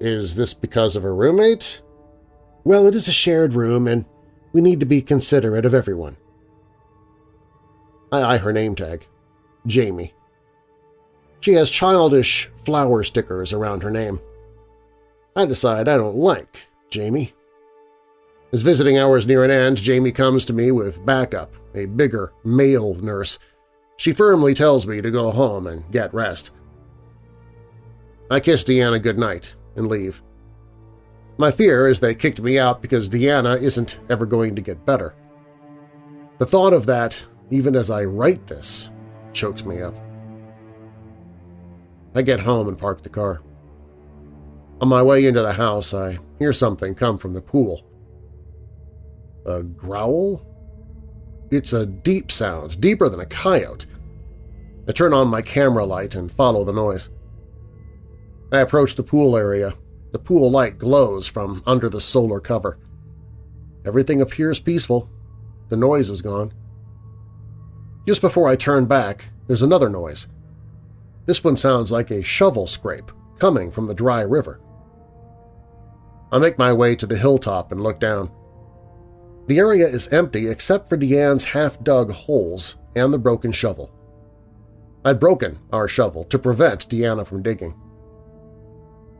Is this because of a roommate? Well, it is a shared room, and we need to be considerate of everyone. I eye her name tag. Jamie. She has childish flower stickers around her name. I decide I don't like Jamie. As visiting hours near an end, Jamie comes to me with backup, a bigger male nurse. She firmly tells me to go home and get rest. I kiss Deanna goodnight and leave. My fear is they kicked me out because Deanna isn't ever going to get better. The thought of that, even as I write this, chokes me up. I get home and park the car. On my way into the house, I hear something come from the pool. A growl? It's a deep sound, deeper than a coyote. I turn on my camera light and follow the noise. I approach the pool area. The pool light glows from under the solar cover. Everything appears peaceful. The noise is gone. Just before I turn back, there's another noise. This one sounds like a shovel scrape coming from the dry river. I make my way to the hilltop and look down. The area is empty except for Deanna's half-dug holes and the broken shovel. I'd broken our shovel to prevent Deanna from digging.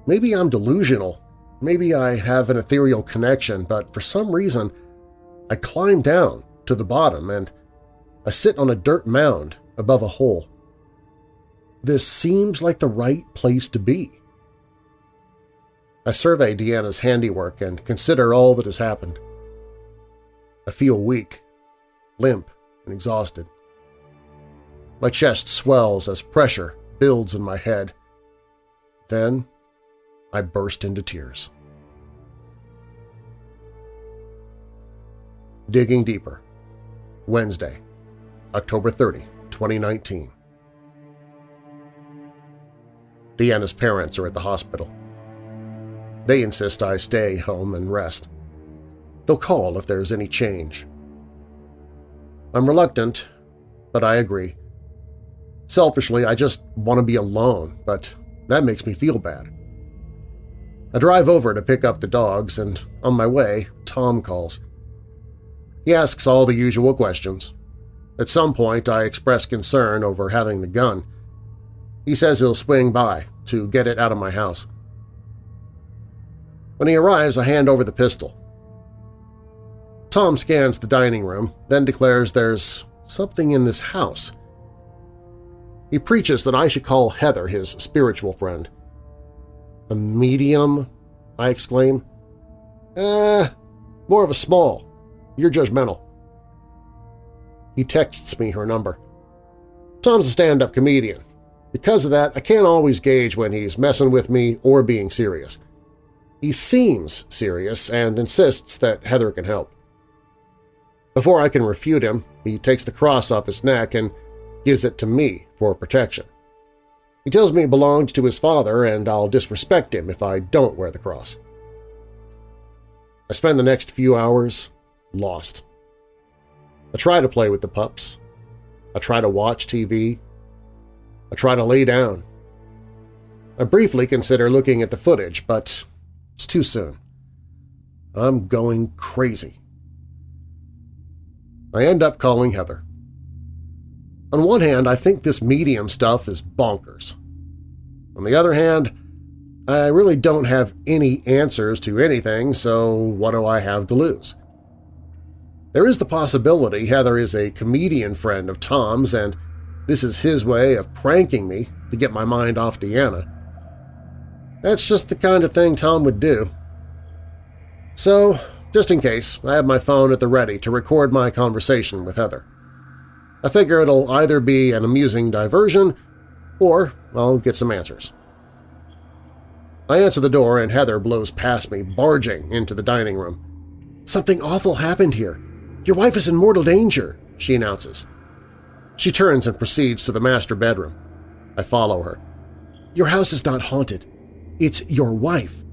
Maybe I'm delusional, maybe I have an ethereal connection, but for some reason I climb down to the bottom and I sit on a dirt mound above a hole. This seems like the right place to be. I survey Deanna's handiwork and consider all that has happened. I feel weak, limp, and exhausted. My chest swells as pressure builds in my head. Then I burst into tears. Digging Deeper, Wednesday, October 30, 2019. Deanna's parents are at the hospital. They insist I stay home and rest. They'll call if there's any change. I'm reluctant, but I agree. Selfishly, I just want to be alone, but That makes me feel bad. I drive over to pick up the dogs, and on my way, Tom calls. He asks all the usual questions. At some point, I express concern over having the gun. He says he'll swing by to get it out of my house. When he arrives, I hand over the pistol. Tom scans the dining room, then declares there's something in this house. He preaches that I should call Heather his spiritual friend. A medium? I exclaim. Eh, more of a small. You're judgmental. He texts me her number. Tom's a stand-up comedian. Because of that, I can't always gauge when he's messing with me or being serious. He seems serious and insists that Heather can help. Before I can refute him, he takes the cross off his neck and gives it to me for protection. He tells me it belonged to his father and I'll disrespect him if I don't wear the cross. I spend the next few hours lost. I try to play with the pups. I try to watch TV. I try to lay down. I briefly consider looking at the footage, but it's too soon. I'm going crazy. I end up calling Heather. On one hand, I think this medium stuff is bonkers. On the other hand, I really don't have any answers to anything, so what do I have to lose? There is the possibility Heather is a comedian friend of Tom's and this is his way of pranking me to get my mind off Deanna. That's just the kind of thing Tom would do. So, just in case, I have my phone at the ready to record my conversation with Heather. I figure it'll either be an amusing diversion or I'll get some answers. I answer the door and Heather blows past me, barging into the dining room. "'Something awful happened here. Your wife is in mortal danger,' she announces. She turns and proceeds to the master bedroom. I follow her. "'Your house is not haunted. It's your wife.'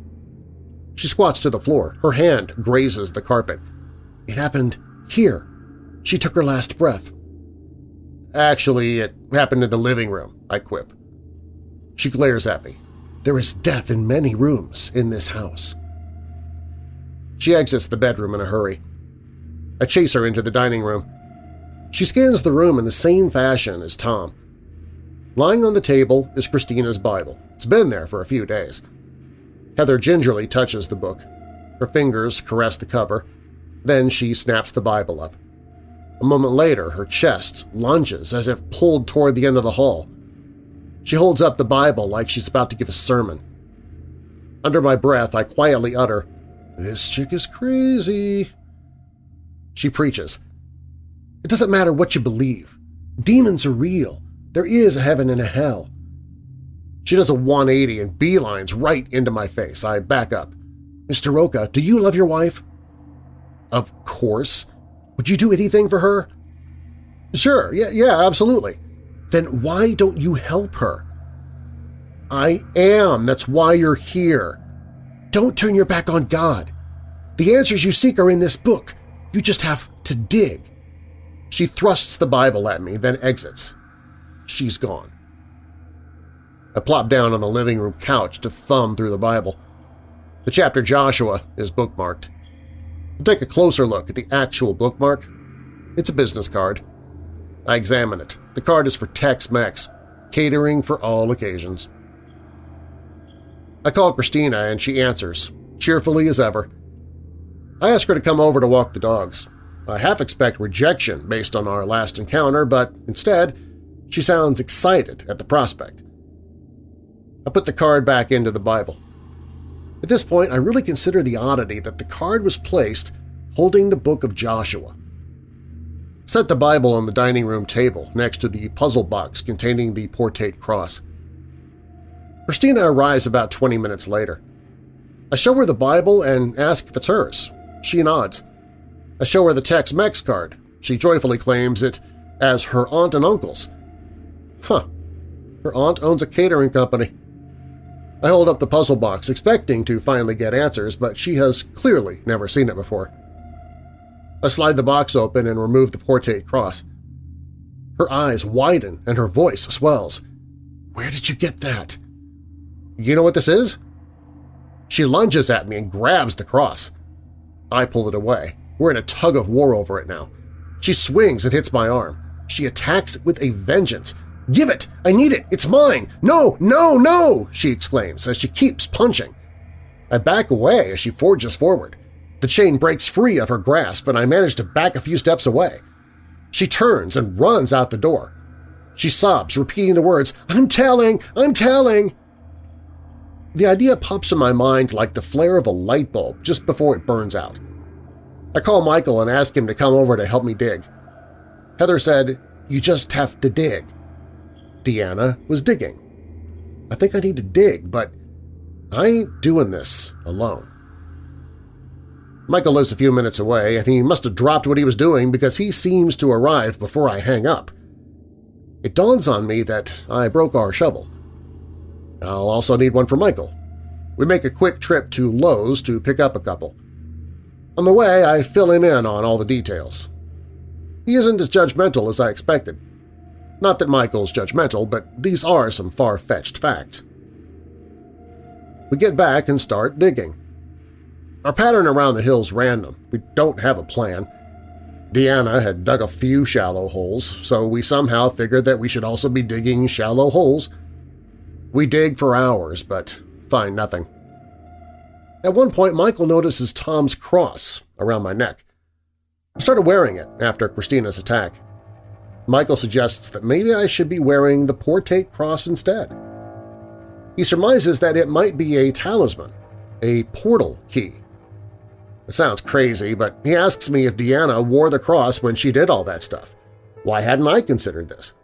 She squats to the floor. Her hand grazes the carpet. "'It happened here. She took her last breath. Actually, it happened in the living room, I quip. She glares at me. There is death in many rooms in this house. She exits the bedroom in a hurry. I chase her into the dining room. She scans the room in the same fashion as Tom. Lying on the table is Christina's Bible. It's been there for a few days. Heather gingerly touches the book. Her fingers caress the cover. Then she snaps the Bible up. A moment later, her chest lunges as if pulled toward the end of the hall. She holds up the Bible like she's about to give a sermon. Under my breath, I quietly utter, This chick is crazy. She preaches, It doesn't matter what you believe. Demons are real. There is a heaven and a hell. She does a 180 and beelines right into my face. I back up. Mr. Rocca, do you love your wife? Of course. Would you do anything for her? Sure, yeah, yeah, absolutely. Then why don't you help her? I am. That's why you're here. Don't turn your back on God. The answers you seek are in this book. You just have to dig. She thrusts the Bible at me, then exits. She's gone. I plop down on the living room couch to thumb through the Bible. The chapter Joshua is bookmarked. I take a closer look at the actual bookmark. It's a business card. I examine it. The card is for Tex-Mex, catering for all occasions. I call Christina and she answers, cheerfully as ever. I ask her to come over to walk the dogs. I half expect rejection based on our last encounter, but instead, she sounds excited at the prospect. I put the card back into the Bible. At this point, I really consider the oddity that the card was placed holding the Book of Joshua. Set the Bible on the dining room table next to the puzzle box containing the portate cross. Christina arrives about 20 minutes later. I show her the Bible and ask if it's hers. She nods. I show her the Tex-Mex card. She joyfully claims it as her aunt and uncle's. Huh. Her aunt owns a catering company. I hold up the puzzle box, expecting to finally get answers, but she has clearly never seen it before. I slide the box open and remove the portate cross. Her eyes widen and her voice swells. Where did you get that? You know what this is? She lunges at me and grabs the cross. I pull it away. We're in a tug-of-war over it now. She swings and hits my arm. She attacks with a vengeance. "'Give it! I need it! It's mine! No! No! No!' she exclaims as she keeps punching. I back away as she forges forward. The chain breaks free of her grasp and I manage to back a few steps away. She turns and runs out the door. She sobs, repeating the words, "'I'm telling! I'm telling!' The idea pops in my mind like the flare of a light bulb just before it burns out. I call Michael and ask him to come over to help me dig. Heather said, you just have to dig. Deanna was digging. I think I need to dig, but I ain't doing this alone. Michael lives a few minutes away, and he must have dropped what he was doing because he seems to arrive before I hang up. It dawns on me that I broke our shovel. I'll also need one for Michael. We make a quick trip to Lowe's to pick up a couple. On the way, I fill him in on all the details. He isn't as judgmental as I expected. Not that Michael's judgmental, but these are some far-fetched facts. We get back and start digging. Our pattern around the hill's random. We don't have a plan. Deanna had dug a few shallow holes, so we somehow figured that we should also be digging shallow holes. We dig for hours, but find nothing. At one point, Michael notices Tom's cross around my neck. I started wearing it after Christina's attack. Michael suggests that maybe I should be wearing the Portate cross instead. He surmises that it might be a talisman, a portal key. It sounds crazy, but he asks me if Deanna wore the cross when she did all that stuff. Why hadn't I considered this?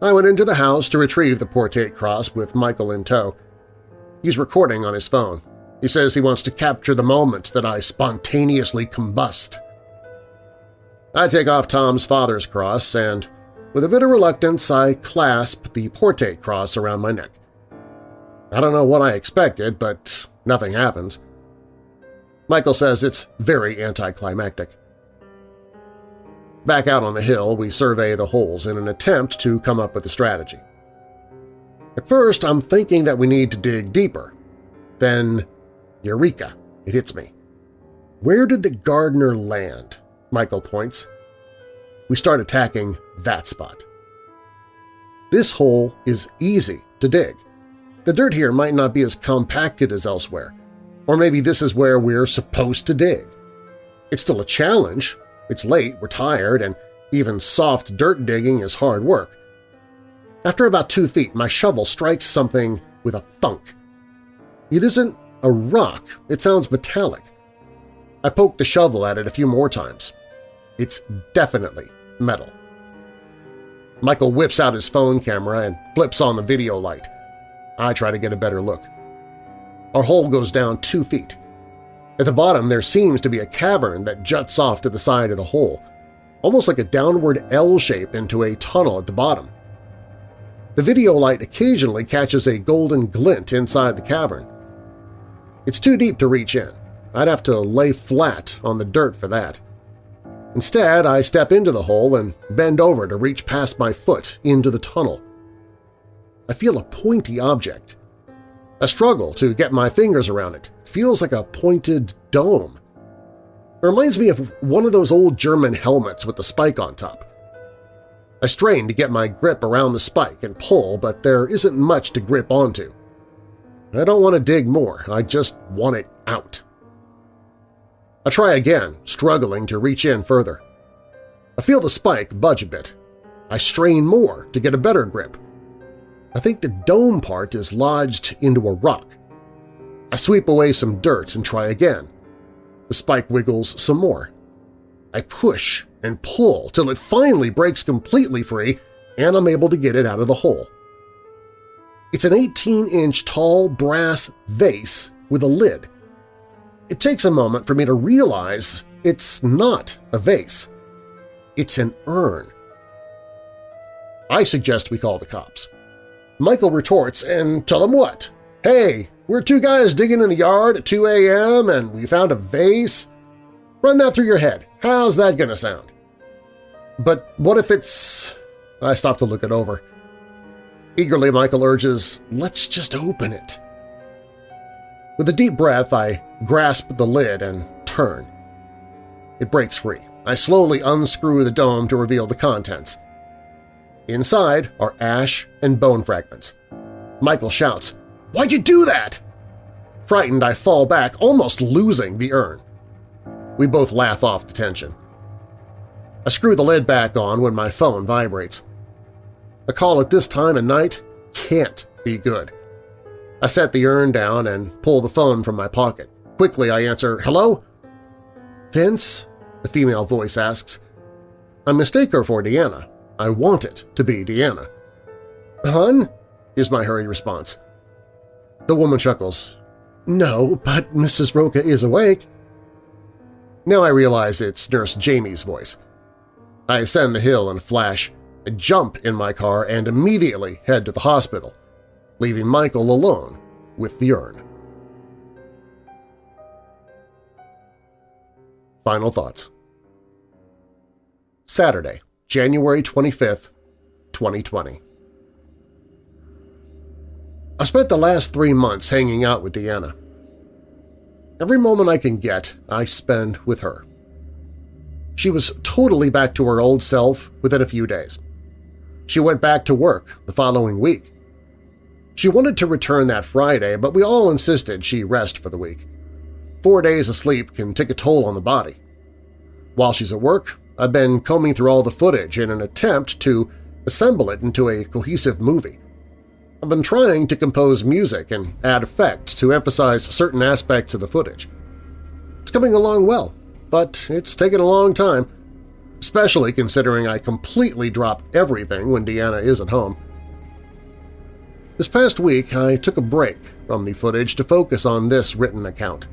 I went into the house to retrieve the Portate cross with Michael in tow. He's recording on his phone. He says he wants to capture the moment that I spontaneously combust. I take off Tom's father's cross and, with a bit of reluctance, I clasp the Portate cross around my neck. I don't know what I expected, but nothing happens. Michael says it's very anticlimactic. Back out on the hill, we survey the holes in an attempt to come up with a strategy. At first, I'm thinking that we need to dig deeper. Then, eureka, it hits me. Where did the gardener land? Michael points. We start attacking that spot. This hole is easy to dig. The dirt here might not be as compacted as elsewhere, or maybe this is where we're supposed to dig. It's still a challenge. It's late, we're tired, and even soft dirt digging is hard work. After about two feet, my shovel strikes something with a thunk. It isn't a rock, it sounds metallic. I poke the shovel at it a few more times. It's definitely metal. Michael whips out his phone camera and flips on the video light. I try to get a better look. Our hole goes down two feet. At the bottom there seems to be a cavern that juts off to the side of the hole, almost like a downward L shape into a tunnel at the bottom. The video light occasionally catches a golden glint inside the cavern. It's too deep to reach in. I'd have to lay flat on the dirt for that. Instead, I step into the hole and bend over to reach past my foot into the tunnel. I feel a pointy object. I struggle to get my fingers around it. it feels like a pointed dome. It reminds me of one of those old German helmets with the spike on top. I strain to get my grip around the spike and pull, but there isn't much to grip onto. I don't want to dig more, I just want it out. I try again, struggling to reach in further. I feel the spike budge a bit. I strain more to get a better grip. I think the dome part is lodged into a rock. I sweep away some dirt and try again. The spike wiggles some more. I push and pull till it finally breaks completely free and I'm able to get it out of the hole. It's an 18-inch tall brass vase with a lid. It takes a moment for me to realize it's not a vase. It's an urn. I suggest we call the cops. Michael retorts and tell them what? Hey, we're two guys digging in the yard at 2 a.m. and we found a vase? Run that through your head. How's that gonna sound? But what if it's… I stop to look it over. Eagerly, Michael urges, let's just open it. With a deep breath, I grasp the lid and turn. It breaks free. I slowly unscrew the dome to reveal the contents. Inside are ash and bone fragments. Michael shouts, Why'd you do that? Frightened, I fall back, almost losing the urn. We both laugh off the tension. I screw the lid back on when my phone vibrates. A call at this time of night can't be good. I set the urn down and pull the phone from my pocket. Quickly I answer, Hello? Vince? The female voice asks. I mistake her for Deanna. I want it to be Deanna. Hun? is my hurried response. The woman chuckles. No, but Mrs. Rocca is awake. Now I realize it's Nurse Jamie's voice. I ascend the hill and flash, I jump in my car and immediately head to the hospital, leaving Michael alone with the urn. Final thoughts. Saturday, January 25, 2020. I spent the last three months hanging out with Deanna. Every moment I can get, I spend with her. She was totally back to her old self within a few days. She went back to work the following week. She wanted to return that Friday, but we all insisted she rest for the week. Four days of sleep can take a toll on the body. While she's at work, I've been combing through all the footage in an attempt to assemble it into a cohesive movie. I've been trying to compose music and add effects to emphasize certain aspects of the footage. It's coming along well, but it's taken a long time, especially considering I completely drop everything when Deanna is at home. This past week, I took a break from the footage to focus on this written account.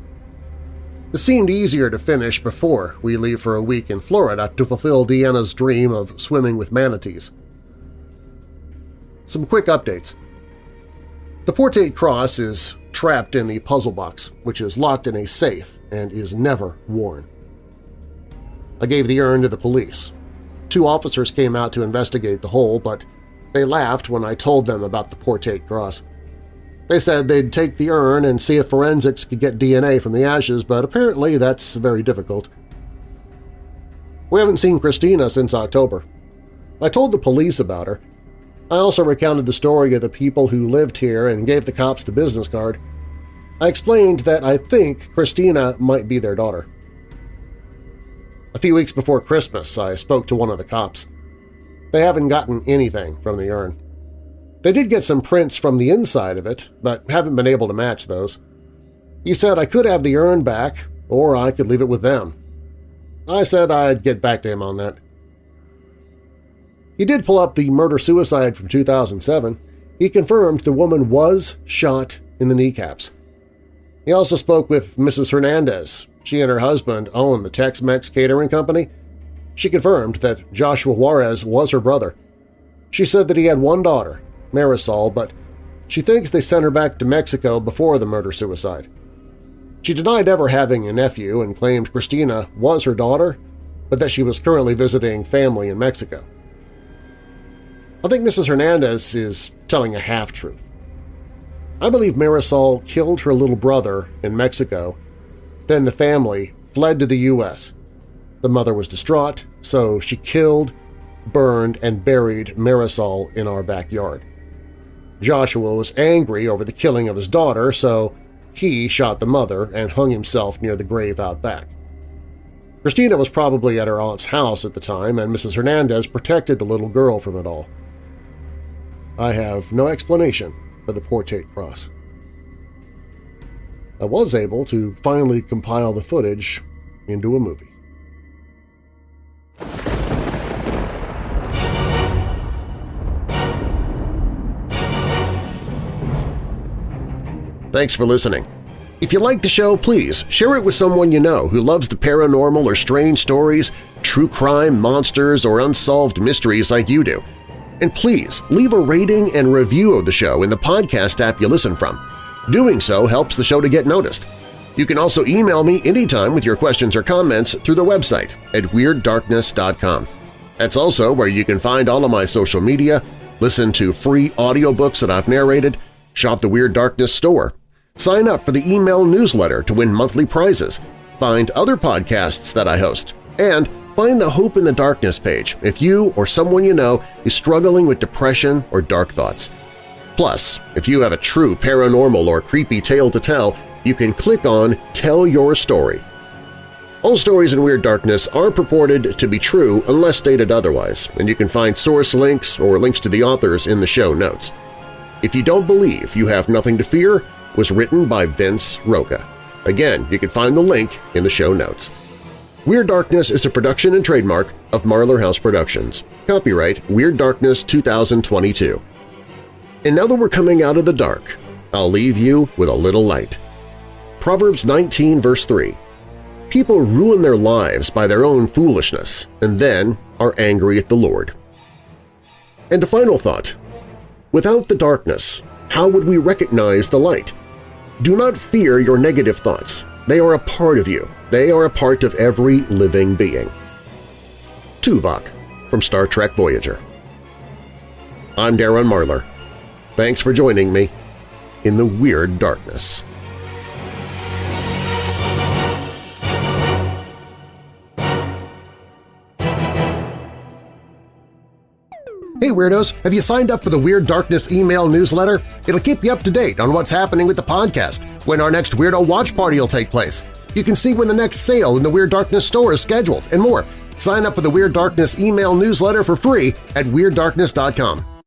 This seemed easier to finish before we leave for a week in Florida to fulfill Deanna's dream of swimming with manatees. Some quick updates. The Portate Cross is trapped in the puzzle box, which is locked in a safe and is never worn. I gave the urn to the police. Two officers came out to investigate the hole, but they laughed when I told them about the Portate Cross. They said they'd take the urn and see if forensics could get DNA from the ashes, but apparently that's very difficult. We haven't seen Christina since October. I told the police about her. I also recounted the story of the people who lived here and gave the cops the business card. I explained that I think Christina might be their daughter. A few weeks before Christmas, I spoke to one of the cops. They haven't gotten anything from the urn. They did get some prints from the inside of it, but haven't been able to match those. He said I could have the urn back, or I could leave it with them. I said I'd get back to him on that. He did pull up the murder-suicide from 2007. He confirmed the woman was shot in the kneecaps. He also spoke with Mrs. Hernandez. She and her husband own the Tex-Mex catering company she confirmed that Joshua Juarez was her brother. She said that he had one daughter, Marisol, but she thinks they sent her back to Mexico before the murder-suicide. She denied ever having a nephew and claimed Christina was her daughter, but that she was currently visiting family in Mexico. I think Mrs. Hernandez is telling a half-truth. I believe Marisol killed her little brother in Mexico, then the family fled to the U.S. The mother was distraught, so she killed, burned, and buried Marisol in our backyard. Joshua was angry over the killing of his daughter, so he shot the mother and hung himself near the grave out back. Christina was probably at her aunt's house at the time, and Mrs. Hernandez protected the little girl from it all. I have no explanation for the Portate Cross. I was able to finally compile the footage into a movie. Thanks for listening. If you like the show, please share it with someone you know who loves the paranormal or strange stories, true crime, monsters, or unsolved mysteries like you do. And please leave a rating and review of the show in the podcast app you listen from. Doing so helps the show to get noticed. You can also email me anytime with your questions or comments through the website at WeirdDarkness.com. That's also where you can find all of my social media, listen to free audiobooks that I've narrated, shop the Weird Darkness store, sign up for the email newsletter to win monthly prizes, find other podcasts that I host, and find the Hope in the Darkness page if you or someone you know is struggling with depression or dark thoughts. Plus, if you have a true paranormal or creepy tale to tell, you can click on Tell Your Story. All stories in Weird Darkness are purported to be true unless stated otherwise, and you can find source links or links to the authors in the show notes. If You Don't Believe You Have Nothing to Fear was written by Vince Rocca. Again, you can find the link in the show notes. Weird Darkness is a production and trademark of Marlar House Productions. Copyright Weird Darkness 2022. And now that we're coming out of the dark, I'll leave you with a little light. Proverbs 19 verse 3 People ruin their lives by their own foolishness and then are angry at the Lord. And a final thought. Without the darkness, how would we recognize the light? Do not fear your negative thoughts. They are a part of you. They are a part of every living being. Tuvok from Star Trek Voyager I'm Darren Marlar. Thanks for joining me in the Weird Darkness. Hey Weirdos! Have you signed up for the Weird Darkness email newsletter? It'll keep you up to date on what's happening with the podcast, when our next Weirdo Watch Party will take place. You can see when the next sale in the Weird Darkness store is scheduled, and more. Sign up for the Weird Darkness email newsletter for free at WeirdDarkness.com.